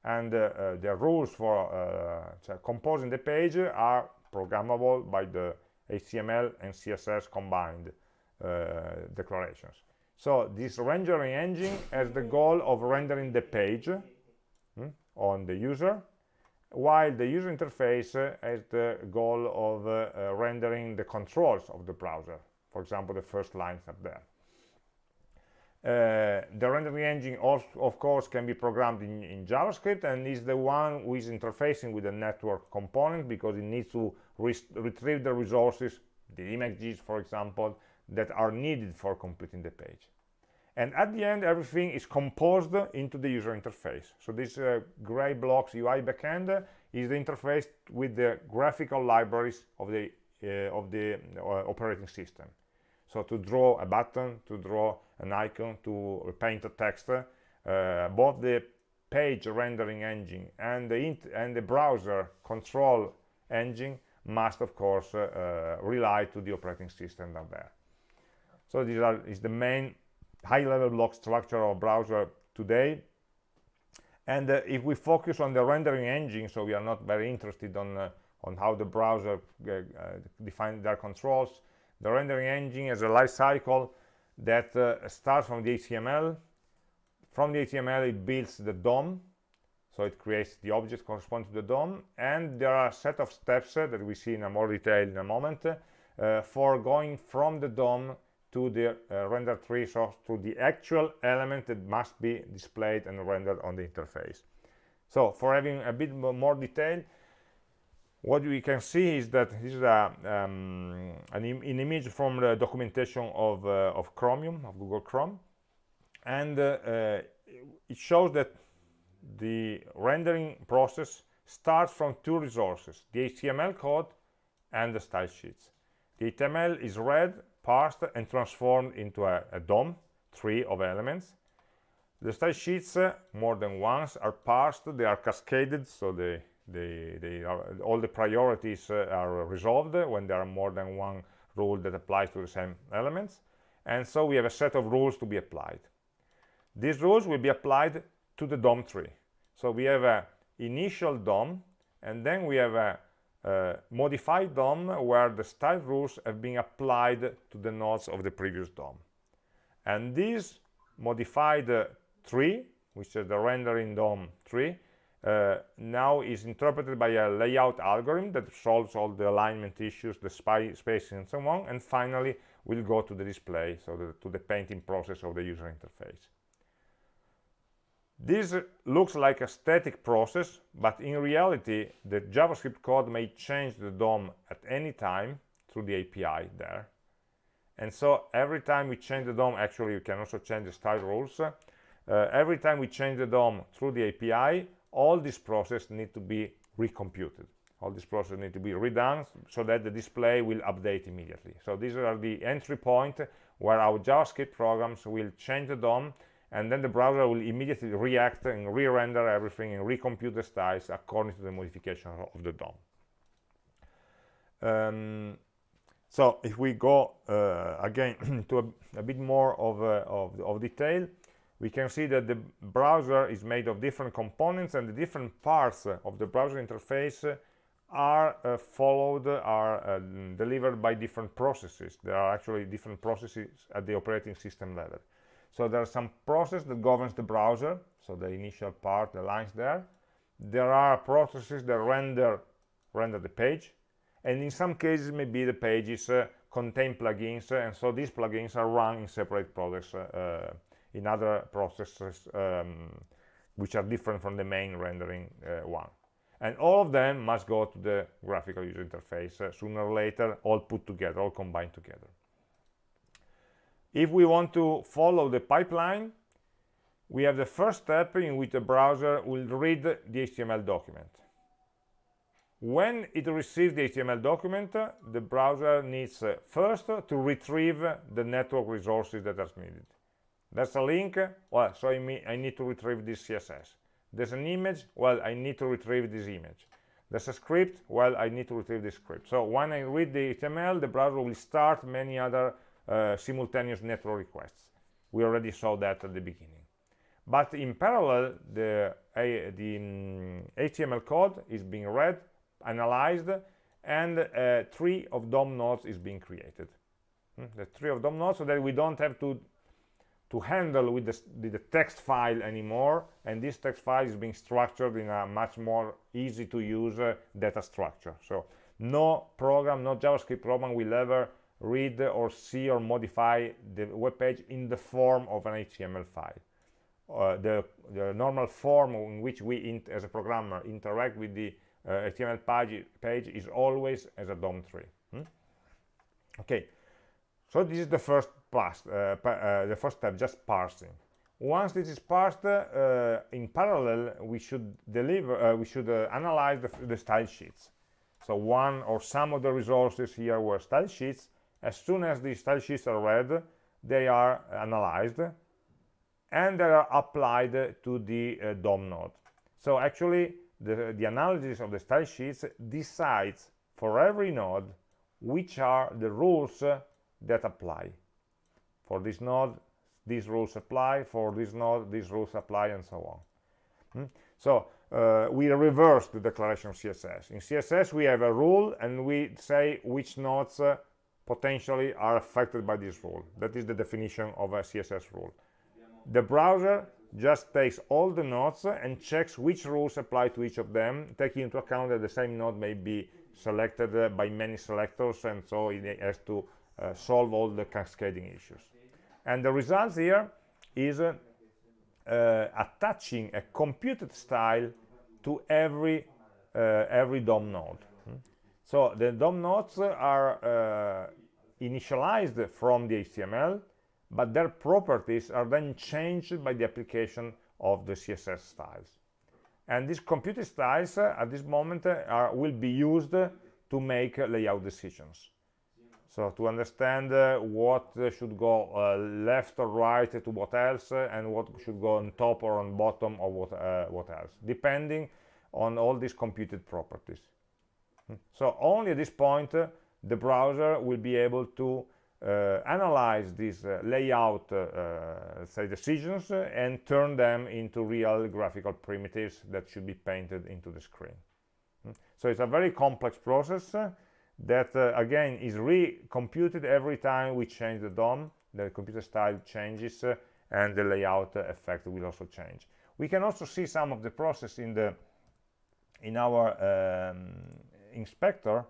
and uh, uh the rules for uh, composing the page are programmable by the HTML and CSS combined declarations. So this rendering engine has the goal of rendering the page hmm, on the user while the user interface uh, has the goal of uh, uh, rendering the controls of the browser. For example the first lines up there uh, the rendering engine of course can be programmed in, in, JavaScript and is the one who is interfacing with the network component because it needs to retrieve the resources the images for example that are needed for completing the page. And at the end everything is composed into the user interface. So this uh, gray blocks UI backend is the interface with the graphical libraries of the uh, of the uh, operating system so to draw a button to draw an icon to paint a text uh, both the page rendering engine and the and the browser control engine must of course uh, rely to the operating system down there. So are is the main high-level block structure of browser today. And uh, if we focus on the rendering engine so we are not very interested on uh, on how the browser uh, uh defines their controls the rendering engine has a life cycle that uh, starts from the HTML from the HTML it builds the DOM so it creates the object corresponding to the DOM and there are a set of steps uh, that we see in a more detail in a moment for going from the DOM to the uh, render tree so to the actual element that must be displayed and rendered on the interface. So for having a bit more detail what we can see is that this is a, um, an, Im an, image from the documentation of, uh, of chromium of google chrome. And uh, uh, it shows that the rendering process starts from two resources the html code and the style sheets. The html is read parsed and transformed into a, a dom tree of elements. The style sheets uh, more than once are parsed they are cascaded so they are, all the priorities uh, are resolved when there are more than one rule that applies to the same elements. And so we have a set of rules to be applied. These rules will be applied to the DOM tree. So we have a initial DOM and then we have a, a modified DOM where the style rules have been applied to the nodes of the previous DOM. And this modified uh, tree which is the rendering DOM tree uh, now is interpreted by a layout algorithm that solves all the alignment issues, the spacing and so on, and finally will go to the display, so the, to the painting process of the user interface. This looks like a static process, but in reality, the JavaScript code may change the DOM at any time through the API there. And so every time we change the DOM, actually you can also change the style rules. Uh, every time we change the DOM through the API, all this process need to be recomputed all this process need to be redone so that the display will update immediately so these are the entry point where our javascript programs will change the dom and then the browser will immediately react and re-render everything and recompute the styles according to the modification of the DOM. Um, so if we go uh, again to a, a, bit more of, uh, of, of, detail, we can see that the browser is made of different components and the different parts of the browser interface are uh, followed, are uh, delivered by different processes. There are actually different processes at the operating system level. So there are some process that governs the browser, so the initial part, the lines there. There are processes that render, render the page, and in some cases maybe the pages uh, contain plugins, and so these plugins are run in separate products uh, in other processes um, which are different from the main rendering uh, one. And all of them must go to the graphical user interface uh, sooner or later all put together all combined together. If we want to follow the pipeline we have the first step in which the browser will read the HTML document. When it receives the HTML document the browser needs uh, first to retrieve the network resources that are needed there's a link. Well so I, mean, I need to retrieve this css there's an image. Well i need to retrieve this image. There's a script. Well i need to retrieve this script. So when i read the html the browser will start many other uh, simultaneous network requests. We already saw that at the beginning. But in parallel the uh, the um, html code is being read analyzed and a tree of dom nodes is being created. Hmm? the tree of dom nodes so that we don't have to to handle with the, the, text file anymore and this text file is being structured in a much more easy to use uh, data structure. So no program no javascript program will ever read or see or modify the web page in the form of an html file. Uh, the, the, normal form in which we as a programmer interact with the uh, html page, page is always as a dom tree. Hmm? okay so this is the first pass, uh, uh, the first step, just parsing. Once this is parsed, uh, in parallel, we should deliver, we should analyze the, the style sheets. So one or some of the resources here were style sheets. As soon as the style sheets are read, they are analyzed and they are applied to the uh, DOM node. So actually, the, the analysis of the style sheets decides for every node which are the rules that apply. For this node these rules apply. For this node these rules apply and so on. Hmm? so uh, we reverse the declaration of css in css we have a rule and we say which nodes uh, potentially are affected by this rule. That is the definition of a css rule. The browser just takes all the nodes and checks which rules apply to each of them taking into account that the same node may be selected uh, by many selectors and so it has to solve all the cascading issues. And the result here is uh, uh, attaching a computed style to every uh, every DOM node. Hmm? so the DOM nodes are uh, initialized from the HTML but their properties are then changed by the application of the css styles. And these computed styles uh, at this moment uh, are, will be used to make uh, layout decisions so to understand uh, what uh, should go uh, left or right to what else and what should go on top or on bottom or what what else depending on all these computed properties hmm. so only at this point the browser will be able to uh, analyze these uh, layout uh, say decisions and turn them into real graphical primitives that should be painted into the screen hmm. so it's a very complex process that again is recomputed every time we change the DOM. The computer style changes and the layout effect will also change. We can also see some of the process in the in our um, inspector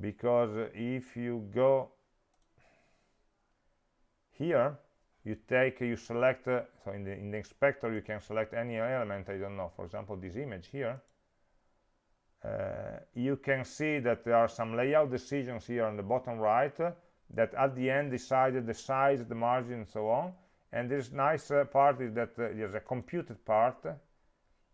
because if you go here you take you select uh, so in the in the inspector you can select any element i don't know. For example this image here. uh, you can see that there are some layout decisions here on the bottom right uh, that at the end decided the size the margin and so on. And this nice uh, part is that uh, there's a computed part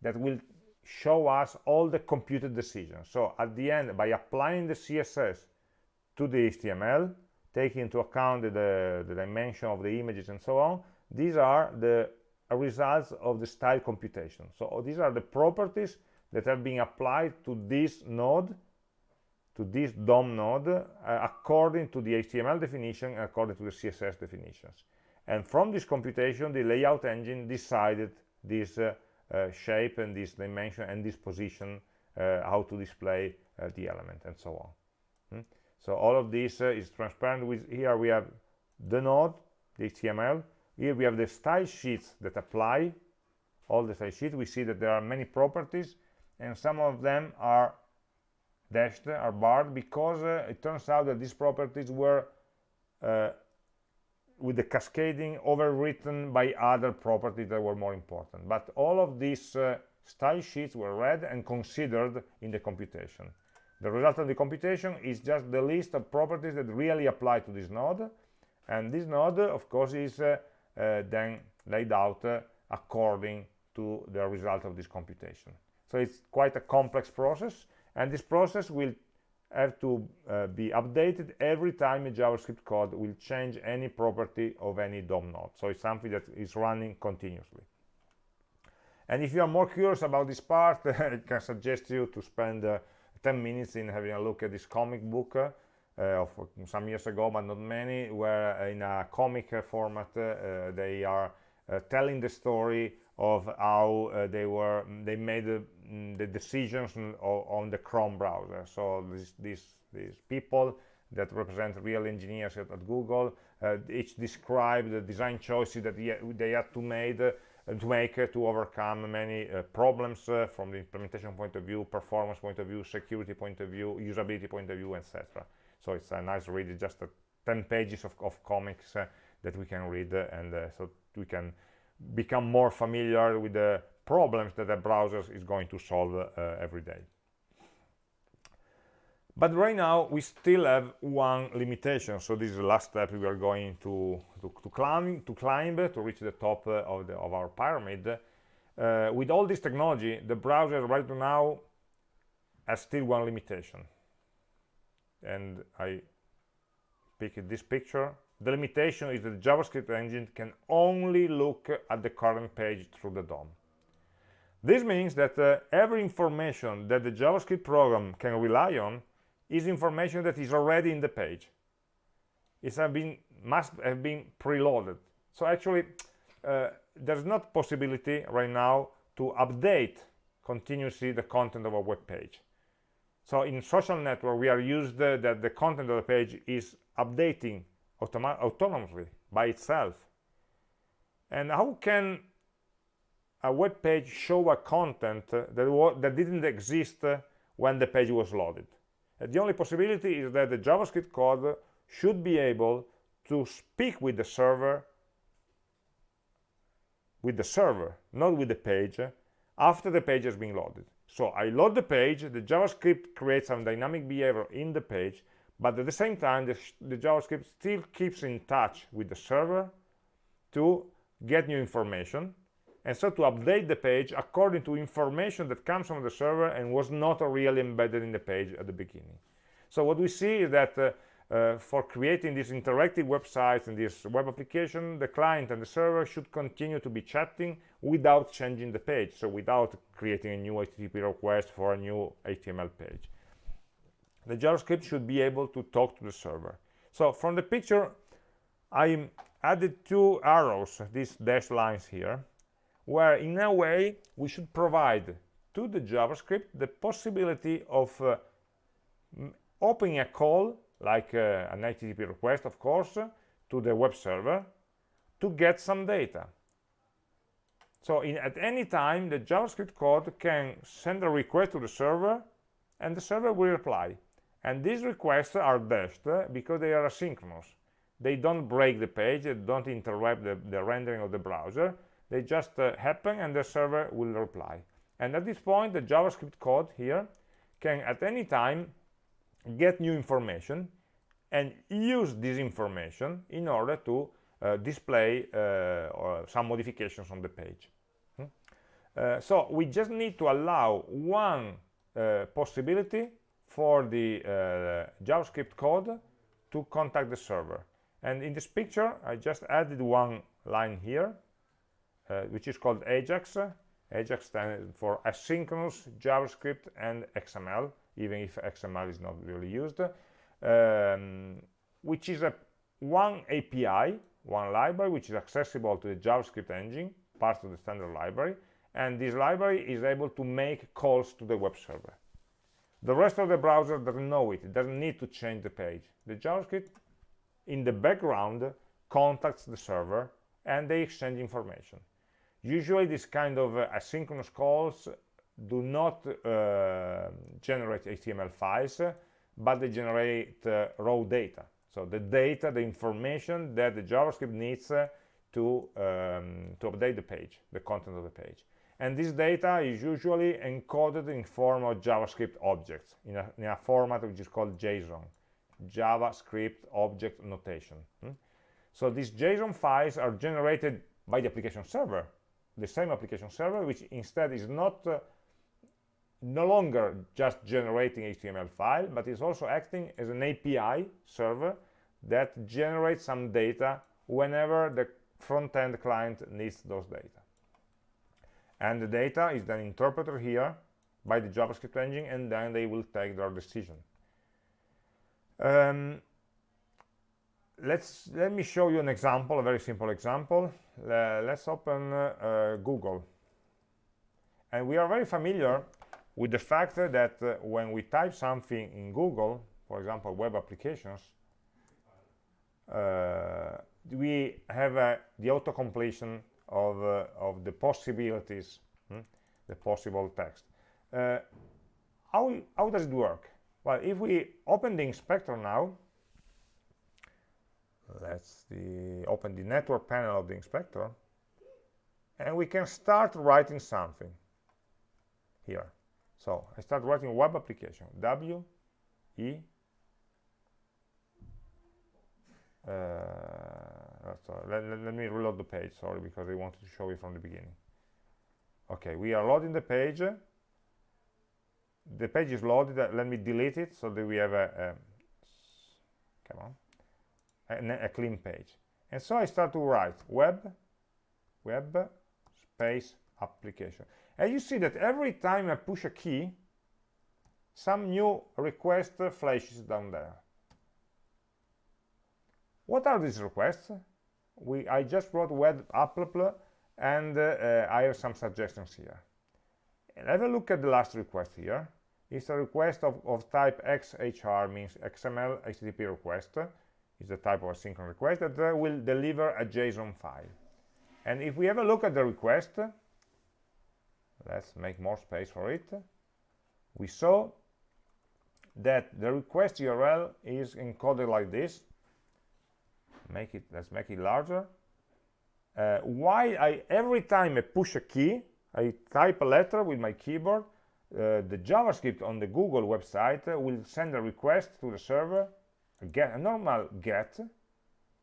that will show us all the computed decisions. So at the end by applying the css to the html taking into account the, the dimension of the images and so on these are the results of the style computation. So these are the properties that have been applied to this node to this DOM node uh, according to the HTML definition according to the CSS definitions. And from this computation the layout engine decided this uh, uh, shape and this dimension and this position uh, how to display uh, the element and so on. Hmm? so all of this uh, is transparent with here we have the node the html here we have the style sheets that apply. All the style sheets we see that there are many properties and some of them are dashed are barred because uh, it turns out that these properties were uh, with the cascading overwritten by other properties that were more important. But all of these uh, style sheets were read and considered in the computation. The result of the computation is just the list of properties that really apply to this node. And this node of course is uh, uh, then laid out uh, according to the result of this computation so it's quite a complex process and this process will have to uh, be updated every time a javascript code will change any property of any dom node. So it's something that is running continuously. And if you are more curious about this part i can suggest you to spend uh, 10 minutes in having a look at this comic book uh, of some years ago but not many where in a comic format uh, they are uh, telling the story of how uh, they were they made the, mm, decisions on, the chrome browser so this, these these people that represent real engineers at, at google uh, each describe the design choices that they had to made to make uh, to overcome many uh, problems uh, from the implementation point of view, performance point of view, security point of view, usability point of view, etc. So it's a nice read, just 10 pages of, of comics that we can read and so we can become more familiar with the problems that the browser is going to solve uh, every day. But right now we still have one limitation. So this is the last step we are going to, to, to climb, to climb to reach the top uh, of, the, of our pyramid. Uh, with all this technology, the browser right now has still one limitation. And I pick this picture. The limitation is that the JavaScript engine can only look at the current page through the DOM. This means that uh, every information that the JavaScript program can rely on is information that is already in the page. It have been must have been preloaded. So actually uh, there's not possibility right now to update continuously the content of a web page. So in social network we are used uh, that the content of the page is updating autonomously by itself. And how can a web page show a content that, that didn't exist when the page was loaded the only possibility is that the JavaScript code should be able to speak with the server with the server, not with the page, after the page has been loaded. So I load the page, the JavaScript creates some dynamic behavior in the page, but at the same time, the, the JavaScript still keeps in touch with the server to get new information and so to update the page according to information that comes from the server and was not really embedded in the page at the beginning. So what we see is that uh, uh, for creating these interactive websites and this web application the client and the server should continue to be chatting without changing the page. So without creating a new http request for a new html page. The javascript should be able to talk to the server. So from the picture i added two arrows these dashed lines here where in a way we should provide to the javascript the possibility of uh, opening a call like uh, an http request of course to the web server to get some data. So in, at any time the javascript code can send a request to the server and the server will reply. And these requests are dashed uh, because they are asynchronous. They don't break the page they don't interrupt the, the rendering of the browser they just uh, happen and the server will reply. And at this point the javascript code here can at any time get new information and use this information in order to uh, display uh, some modifications on the page. Hmm? uh, so we just need to allow one uh, possibility for the uh, javascript code to contact the server. And in this picture i just added one line here which is called ajax. Ajax stands for asynchronous javascript and xml even if xml is not really used um, which is a one api one library which is accessible to the javascript engine part of the standard library and this library is able to make calls to the web server. The rest of the browser doesn't know it it doesn't need to change the page. The javascript in the background contacts the server and they exchange information usually this kind of uh, asynchronous calls do not uh, generate html files but they generate uh, raw data. So the data the information that the javascript needs uh, to um, to update the page the content of the page. And this data is usually encoded in form of javascript objects in a, in a format which is called json javascript object notation. Hmm? so these json files are generated by the application server the same application server which instead is not uh, no longer just generating html file but is also acting as an api server that generates some data whenever the front-end client needs those data. And the data is then interpreted here by the javascript engine and then they will take their decision. Um, let's let me show you an example a very simple example. Uh, let's open uh, google. And we are very familiar with the fact that uh, when we type something in google for example web applications uh, we have uh, the auto completion of, uh, of the possibilities hmm? the possible text. How, how does it work? Well if we open the inspector now let's the, open the network panel of the inspector. And we can start writing something here. So I start writing a web application W E uh, let, let, let, me reload the page sorry because I wanted to show you from the beginning. Okay we are loading the page. The page is loaded. Let me delete it so that we have a, a come on a, a, clean page. And so I start to write web web space application. And you see that every time I push a key some new request flashes down there. What are these requests? We I just wrote web app and uh, I have some suggestions here. And have a look at the last request here. It's a request of, of type XHR means XML HTTP request is the type of asynchronous request that uh, will deliver a JSON file. And if we have a look at the request, let's make more space for it, we saw that the request URL is encoded like this. Make it, let's make it larger. Uh, I, every time I push a key, I type a letter with my keyboard, uh, the JavaScript on the Google website will send a request to the server a, get, a normal get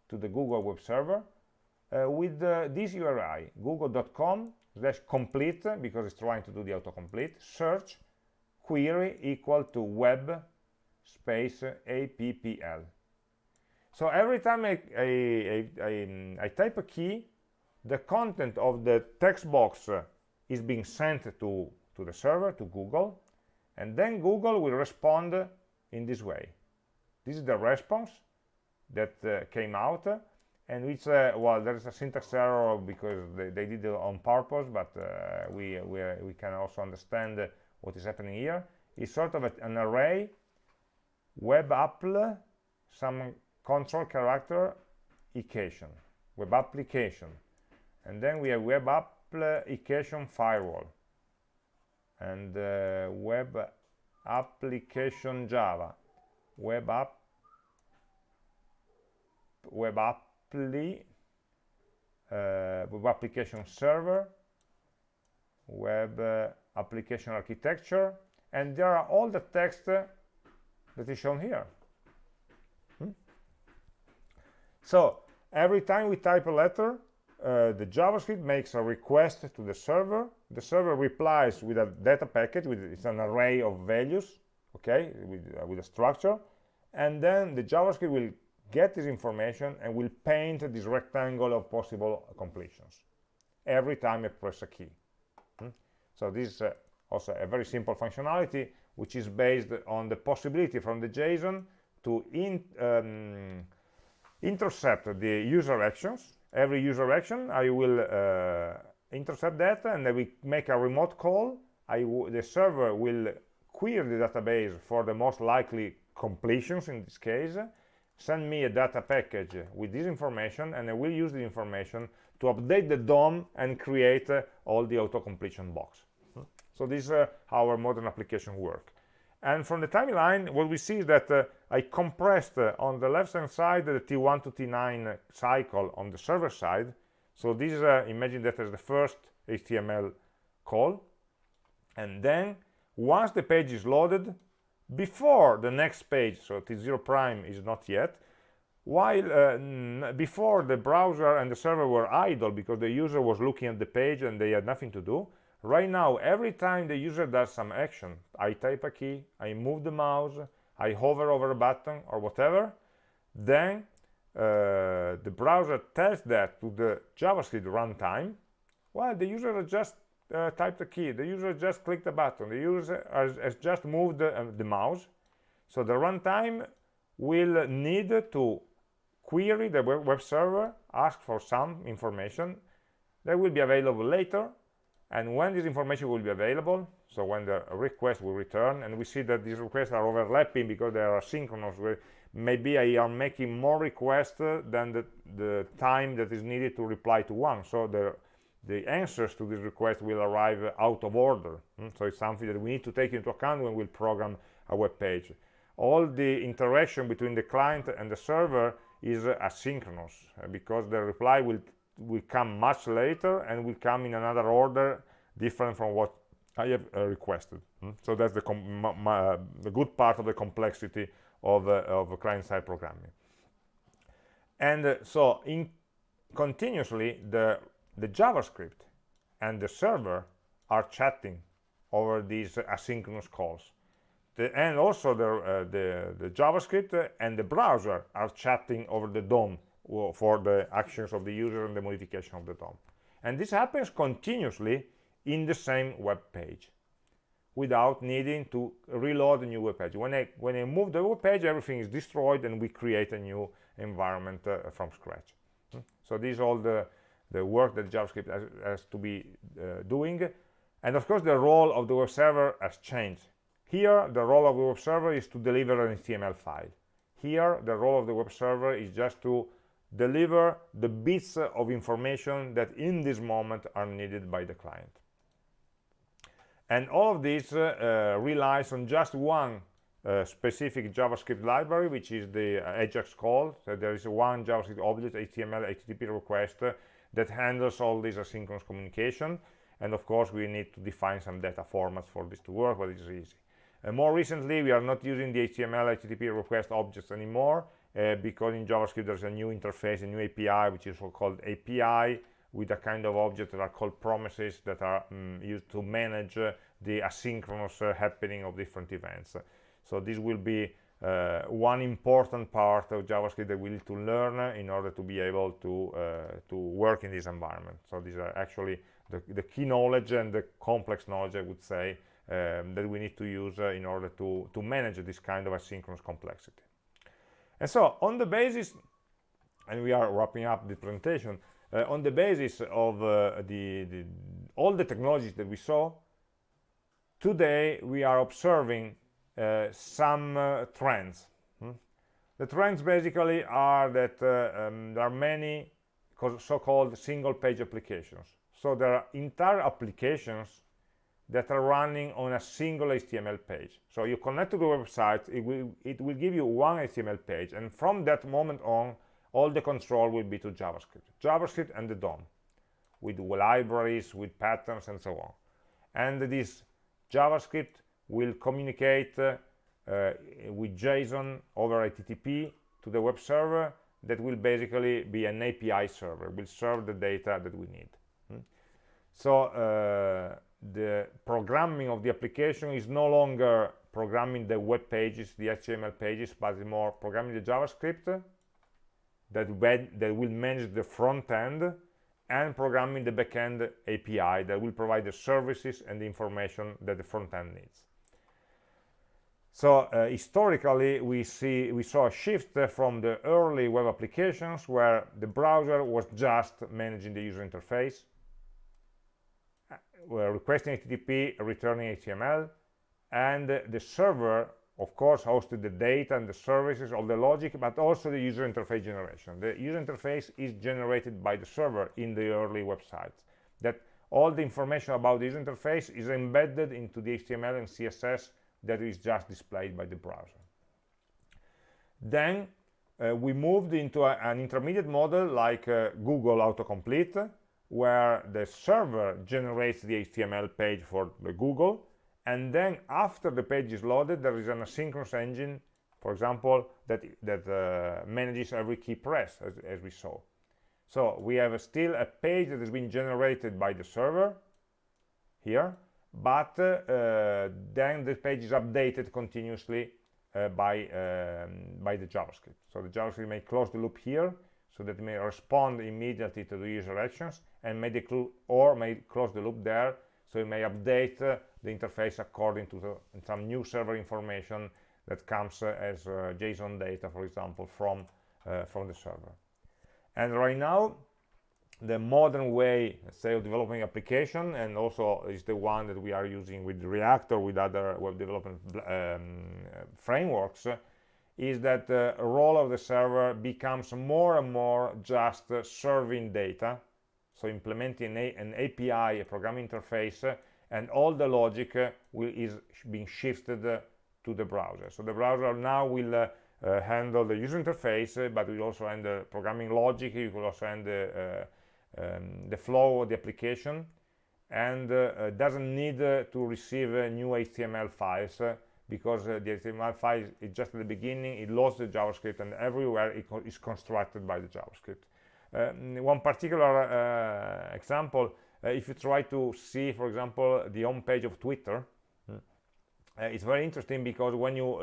to the Google web server uh, with uh, this URI, google.com slash complete, because it's trying to do the autocomplete, search query equal to web space appl. So every time I, I, I, I, type a key, the content of the text box is being sent to, to the server, to Google, and then Google will respond in this way. This is the response that uh, came out, and which, uh, well, there is a syntax error because they, they did it on purpose, but uh, we, we, we can also understand what is happening here. It's sort of a, an array, web appl, some control character, occasion, web application, and then we have web application firewall and uh, web application java web app web appli uh, web application server web uh, application architecture and there are all the text uh, that is shown here hmm? so every time we type a letter the JavaScript makes a request to the server. The server replies with a data package, with it's an array of values, okay, with, with a structure. And then the JavaScript will get this information and will paint this rectangle of possible completions every time I press a key. Hmm? So this is uh, also a very simple functionality which is based on the possibility from the JSON to in, um, intercept the user actions every user action I will uh, intercept that and then we make a remote call the server will query the database for the most likely completions in this case send me a data package with this information and I will use the information to update the DOM and create uh, all the auto-completion box. So this is uh, how our modern application work. And from the timeline, what we see is that uh, I compressed uh, on the left-hand side the T1 to T9 cycle on the server side. So this is, uh, imagine that as the first HTML call. And then once the page is loaded, before the next page, so T0 prime is not yet, while uh, before the browser and the server were idle because the user was looking at the page and they had nothing to do, right now every time the user does some action i type a key i move the mouse i hover over a button or whatever then uh, the browser tells that to the javascript runtime well the user just uh, typed a key. The user just clicked a button. The user has, has just moved the, uh, the mouse. So the runtime will need to query the web server ask for some information. That will be available later. And when this information will be available so when the request will return and we see that these requests are overlapping because they are synchronous where maybe I am making more requests than the, the time that is needed to reply to one. So the the answers to this request will arrive out of order hmm? so it's something that we need to take into account when we program a web page all the interaction between the client and the server is asynchronous uh, because the reply will will come much later and will come in another order different from what I have uh, requested. Mm? So that's the, uh, the, good part of the complexity of, uh, of client-side programming. And uh, so in continuously, the, the JavaScript and the server are chatting over these asynchronous calls. The, and also the, uh, the, the JavaScript and the browser are chatting over the DOM for the actions of the user and the modification of the DOM. And this happens continuously in the same web page without needing to reload a new web page. When I, when I move the web page, everything is destroyed and we create a new environment uh, from scratch. Hmm? So these is all the, the work that JavaScript has, has to be uh, doing. And of course, the role of the web server has changed. Here, the role of the web server is to deliver an HTML file. Here, the role of the web server is just to deliver the bits of information that in this moment are needed by the client and all of this uh, uh, relies on just one uh, specific javascript library which is the ajax call so there is one javascript object html http request that handles all this asynchronous communication and of course we need to define some data formats for this to work but it's easy more recently we are not using the XMLHttpRequest objects anymore uh, because in JavaScript there's a new interface, a new API, which is called API, with a kind of object that are called promises that are um, used to manage uh, the asynchronous uh, happening of different events. So this will be uh, one important part of JavaScript that we need to learn in order to be able to uh, to work in this environment. So these are actually the, the key knowledge and the complex knowledge, I would say, um, that we need to use uh, in order to, to manage this kind of asynchronous complexity. And so on the basis, and we are wrapping up the presentation, uh, on the basis of uh, the, the, all the technologies that we saw, today we are observing some uh, trends. Hmm? The trends basically are that uh, um, there are many so-called single page applications. So there are entire applications that are running on a single HTML page. So you connect to the website, it will, it will give you one HTML page, and from that moment on, all the control will be to JavaScript. JavaScript and the DOM, with libraries, with patterns, and so on. And this JavaScript will communicate uh, with JSON over HTTP to the web server that will basically be an API server, will serve the data that we need. Hmm? So uh, the programming of the application is no longer programming the web pages, the HTML pages, but more programming the JavaScript that, that will manage the front end and programming the backend API that will provide the services and the information that the front end needs. So uh, historically, we see we saw a shift from the early web applications where the browser was just managing the user interface we're requesting HTTP, returning HTML, and the server, of course, hosted the data and the services, all the logic, but also the user interface generation. The user interface is generated by the server in the early websites. That all the information about the user interface is embedded into the HTML and CSS that is just displayed by the browser. Then uh, we moved into a, an intermediate model like uh, Google Autocomplete, where the server generates the HTML page for Google and then after the page is loaded there is an asynchronous engine for example that that uh, manages every key press as, as, we saw so we have a still a page that has been generated by the server here but uh, then the page is updated continuously uh, by um, by the JavaScript. So the JavaScript may close the loop here so that it may respond immediately to the user actions and may or may close the loop there so it may update uh, the interface according to the, some new server information that comes as JSON data for example from from the server. And right now the modern way say of developing application and also is the one that we are using with React or with other web development um, frameworks is that the role of the server becomes more and more just serving data so implementing a, an API, a programming interface, and all the logic uh, will, is being shifted uh, to the browser. So the browser now will uh, uh, handle the user interface, uh, but will also handle programming logic, it will also handle uh, um, the flow of the application, and doesn't need to receive new HTML files because the HTML file is just at the beginning, it loads the JavaScript, and everywhere it co is constructed by the JavaScript. Um, one particular uh, example, uh, if you try to see, for example, the home page of Twitter, uh, it's very interesting because when you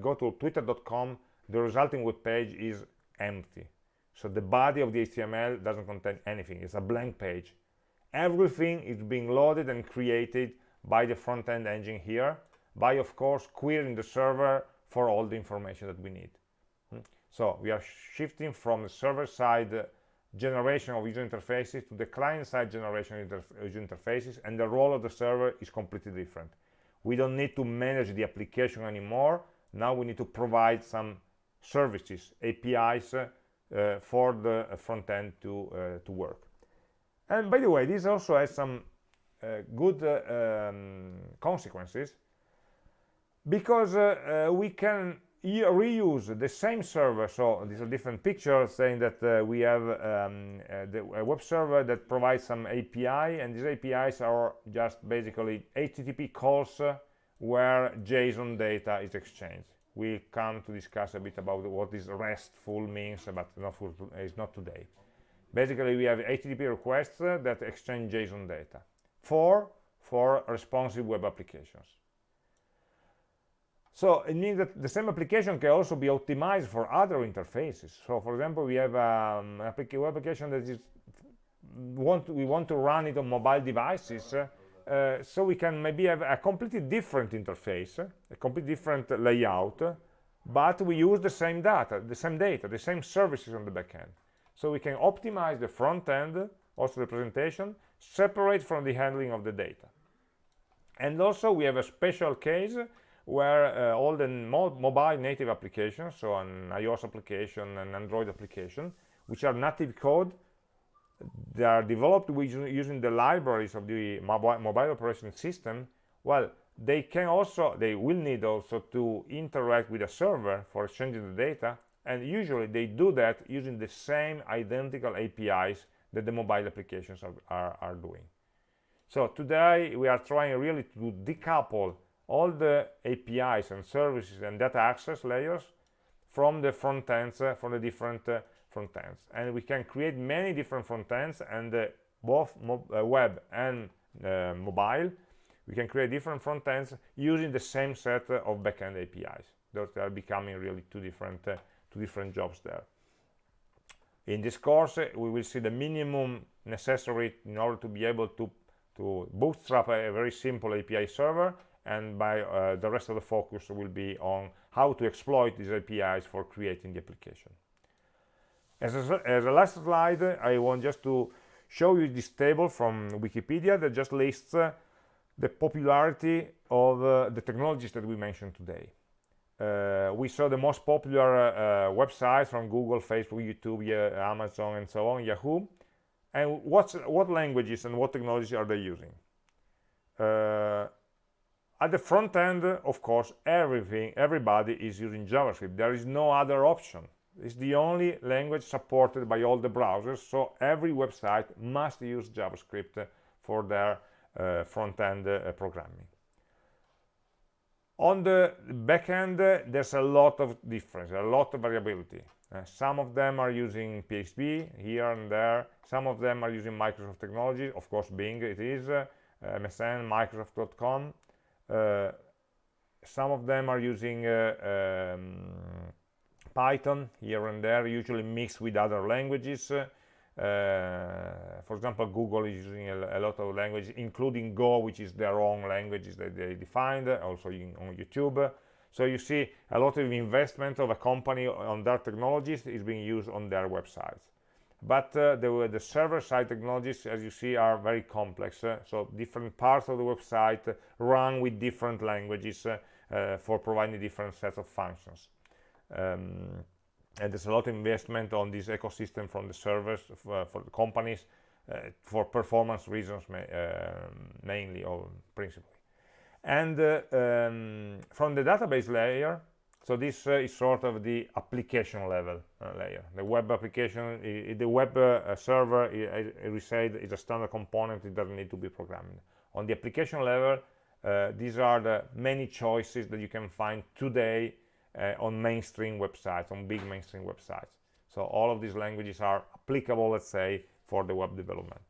go to twitter.com, the resulting web page is empty. So the body of the HTML doesn't contain anything. It's a blank page. Everything is being loaded and created by the front-end engine here, by, of course, querying the server for all the information that we need. Hmm? So we are shifting from the server side generation of user interfaces to the client-side generation of user interfaces and the role of the server is completely different we don't need to manage the application anymore now we need to provide some services apis uh, for the front end to uh, to work. And by the way this also has some uh, good uh, um, consequences because uh, uh, we can reuse the same server. So these are different pictures saying that uh, we have um, uh, the, a web server that provides some API and these APIs are just basically HTTP calls uh, where JSON data is exchanged we come to discuss a bit about what this RESTful means, but not for, it's not today. Basically, we have HTTP requests that exchange JSON data. Four for responsive web applications. So it means that the same application can also be optimized for other interfaces. So for example, we have um, web application that is want we want to run it on mobile devices. Uh, uh, so we can maybe have a completely different interface, a completely different layout, but we use the same data, the same data, the same services on the back end. So we can optimize the front end, also the presentation, separate from the handling of the data. And also we have a special case where uh, all the mo mobile native applications, so an iOS application an Android application, which are native code, they are developed using the libraries of the mobile, mobile operation system, well, they can also, they will need also to interact with a server for exchanging the data, and usually they do that using the same identical APIs that the mobile applications are, are, are doing. So today we are trying really to decouple all the APIs and services and data access layers from the front ends, uh, from the different uh, front ends. And we can create many different front ends and uh, both uh, web and uh, mobile. We can create different front ends using the same set of backend APIs. Those are becoming really two different, uh, two different jobs there. In this course, we will see the minimum necessary in order to be able to, to bootstrap a, a very simple API server and by uh, the rest of the focus will be on how to exploit these APIs for creating the application. As a, as a last slide, I want just to show you this table from Wikipedia that just lists uh, the popularity of uh, the technologies that we mentioned today. Uh, we saw the most popular uh, websites from Google, Facebook, YouTube, Amazon, and so on, Yahoo. And what's, what languages and what technologies are they using? Uh, at the front end of course everything everybody is using javascript there is no other option it's the only language supported by all the browsers so every website must use javascript for their uh, front-end uh, programming. On the back end uh, there's a lot of difference a lot of variability. Uh, some of them are using php here and there. Some of them are using microsoft technology of course bing it is uh, msn microsoft.com uh, some of them are using um, Python here and there, usually mixed with other languages. Uh, for example, Google is using a, a, lot of languages, including Go, which is their own languages that they defined, also in, on YouTube. So you see a lot of investment of a company on their technologies is being used on their websites but uh, the, the server-side technologies as you see are very complex uh, so different parts of the website run with different languages uh, uh for providing different sets of functions um, and there's a lot of investment on this ecosystem from the servers for, uh, for the companies uh, for performance reasons ma mainly or principally and um, from the database layer so this uh, is sort of the application level uh, layer. The web application, the web uh, server, as we said, is a standard component. It doesn't need to be programmed. On the application level, uh, these are the many choices that you can find today uh, on mainstream websites, on big mainstream websites. So all of these languages are applicable, let's say, for the web development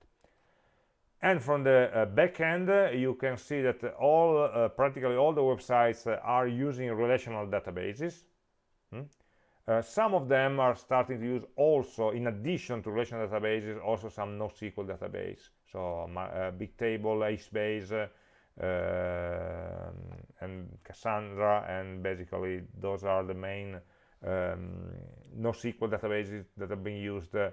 and from the uh, back end uh, you can see that all uh, practically all the websites uh, are using relational databases hmm? Uh, some of them are starting to use also in addition to relational databases also some NoSQL database so uh, Bigtable, HBase and Cassandra and basically those are the main um, NoSQL databases that are being used uh,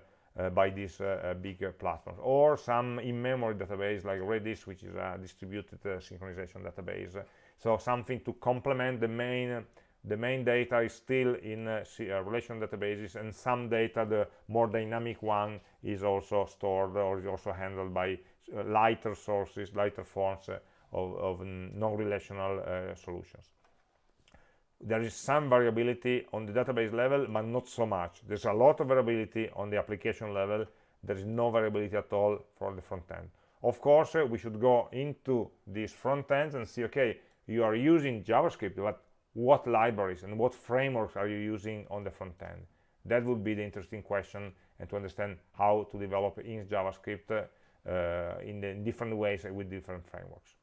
by these uh, uh, bigger platforms. Or some in-memory database like redis which is a distributed synchronization database. So something to complement the main the main data is still in uh, relational databases and some data the more dynamic one is also stored or is also handled by uh, lighter sources lighter forms uh, of, of non-relational solutions. There is some variability on the database level but not so much. There's a lot of variability on the application level. There is no variability at all for the front end. Of course uh, we should go into these front ends and see okay you are using javascript but what libraries and what frameworks are you using on the front end? That would be the interesting question and to understand how to develop in javascript uh, in, the, in different ways with different frameworks.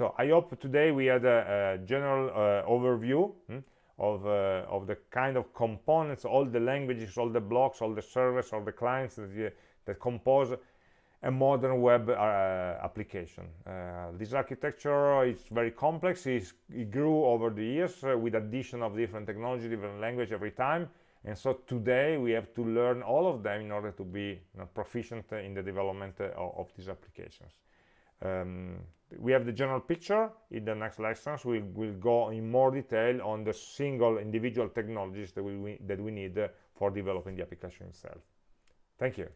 So i hope today we had a, a general uh, overview hmm, of, uh, of the kind of components all the languages all the blocks all the servers all the clients that, that compose a modern web uh, application. Uh, this architecture is very complex. It's, it grew over the years uh, with addition of different technology, different language every time. And so today we have to learn all of them in order to be you know, proficient in the development of, of, these applications. Um, we have the general picture. In the next lessons, we will go in more detail on the single individual technologies that we, that we need for developing the application itself. Thank you.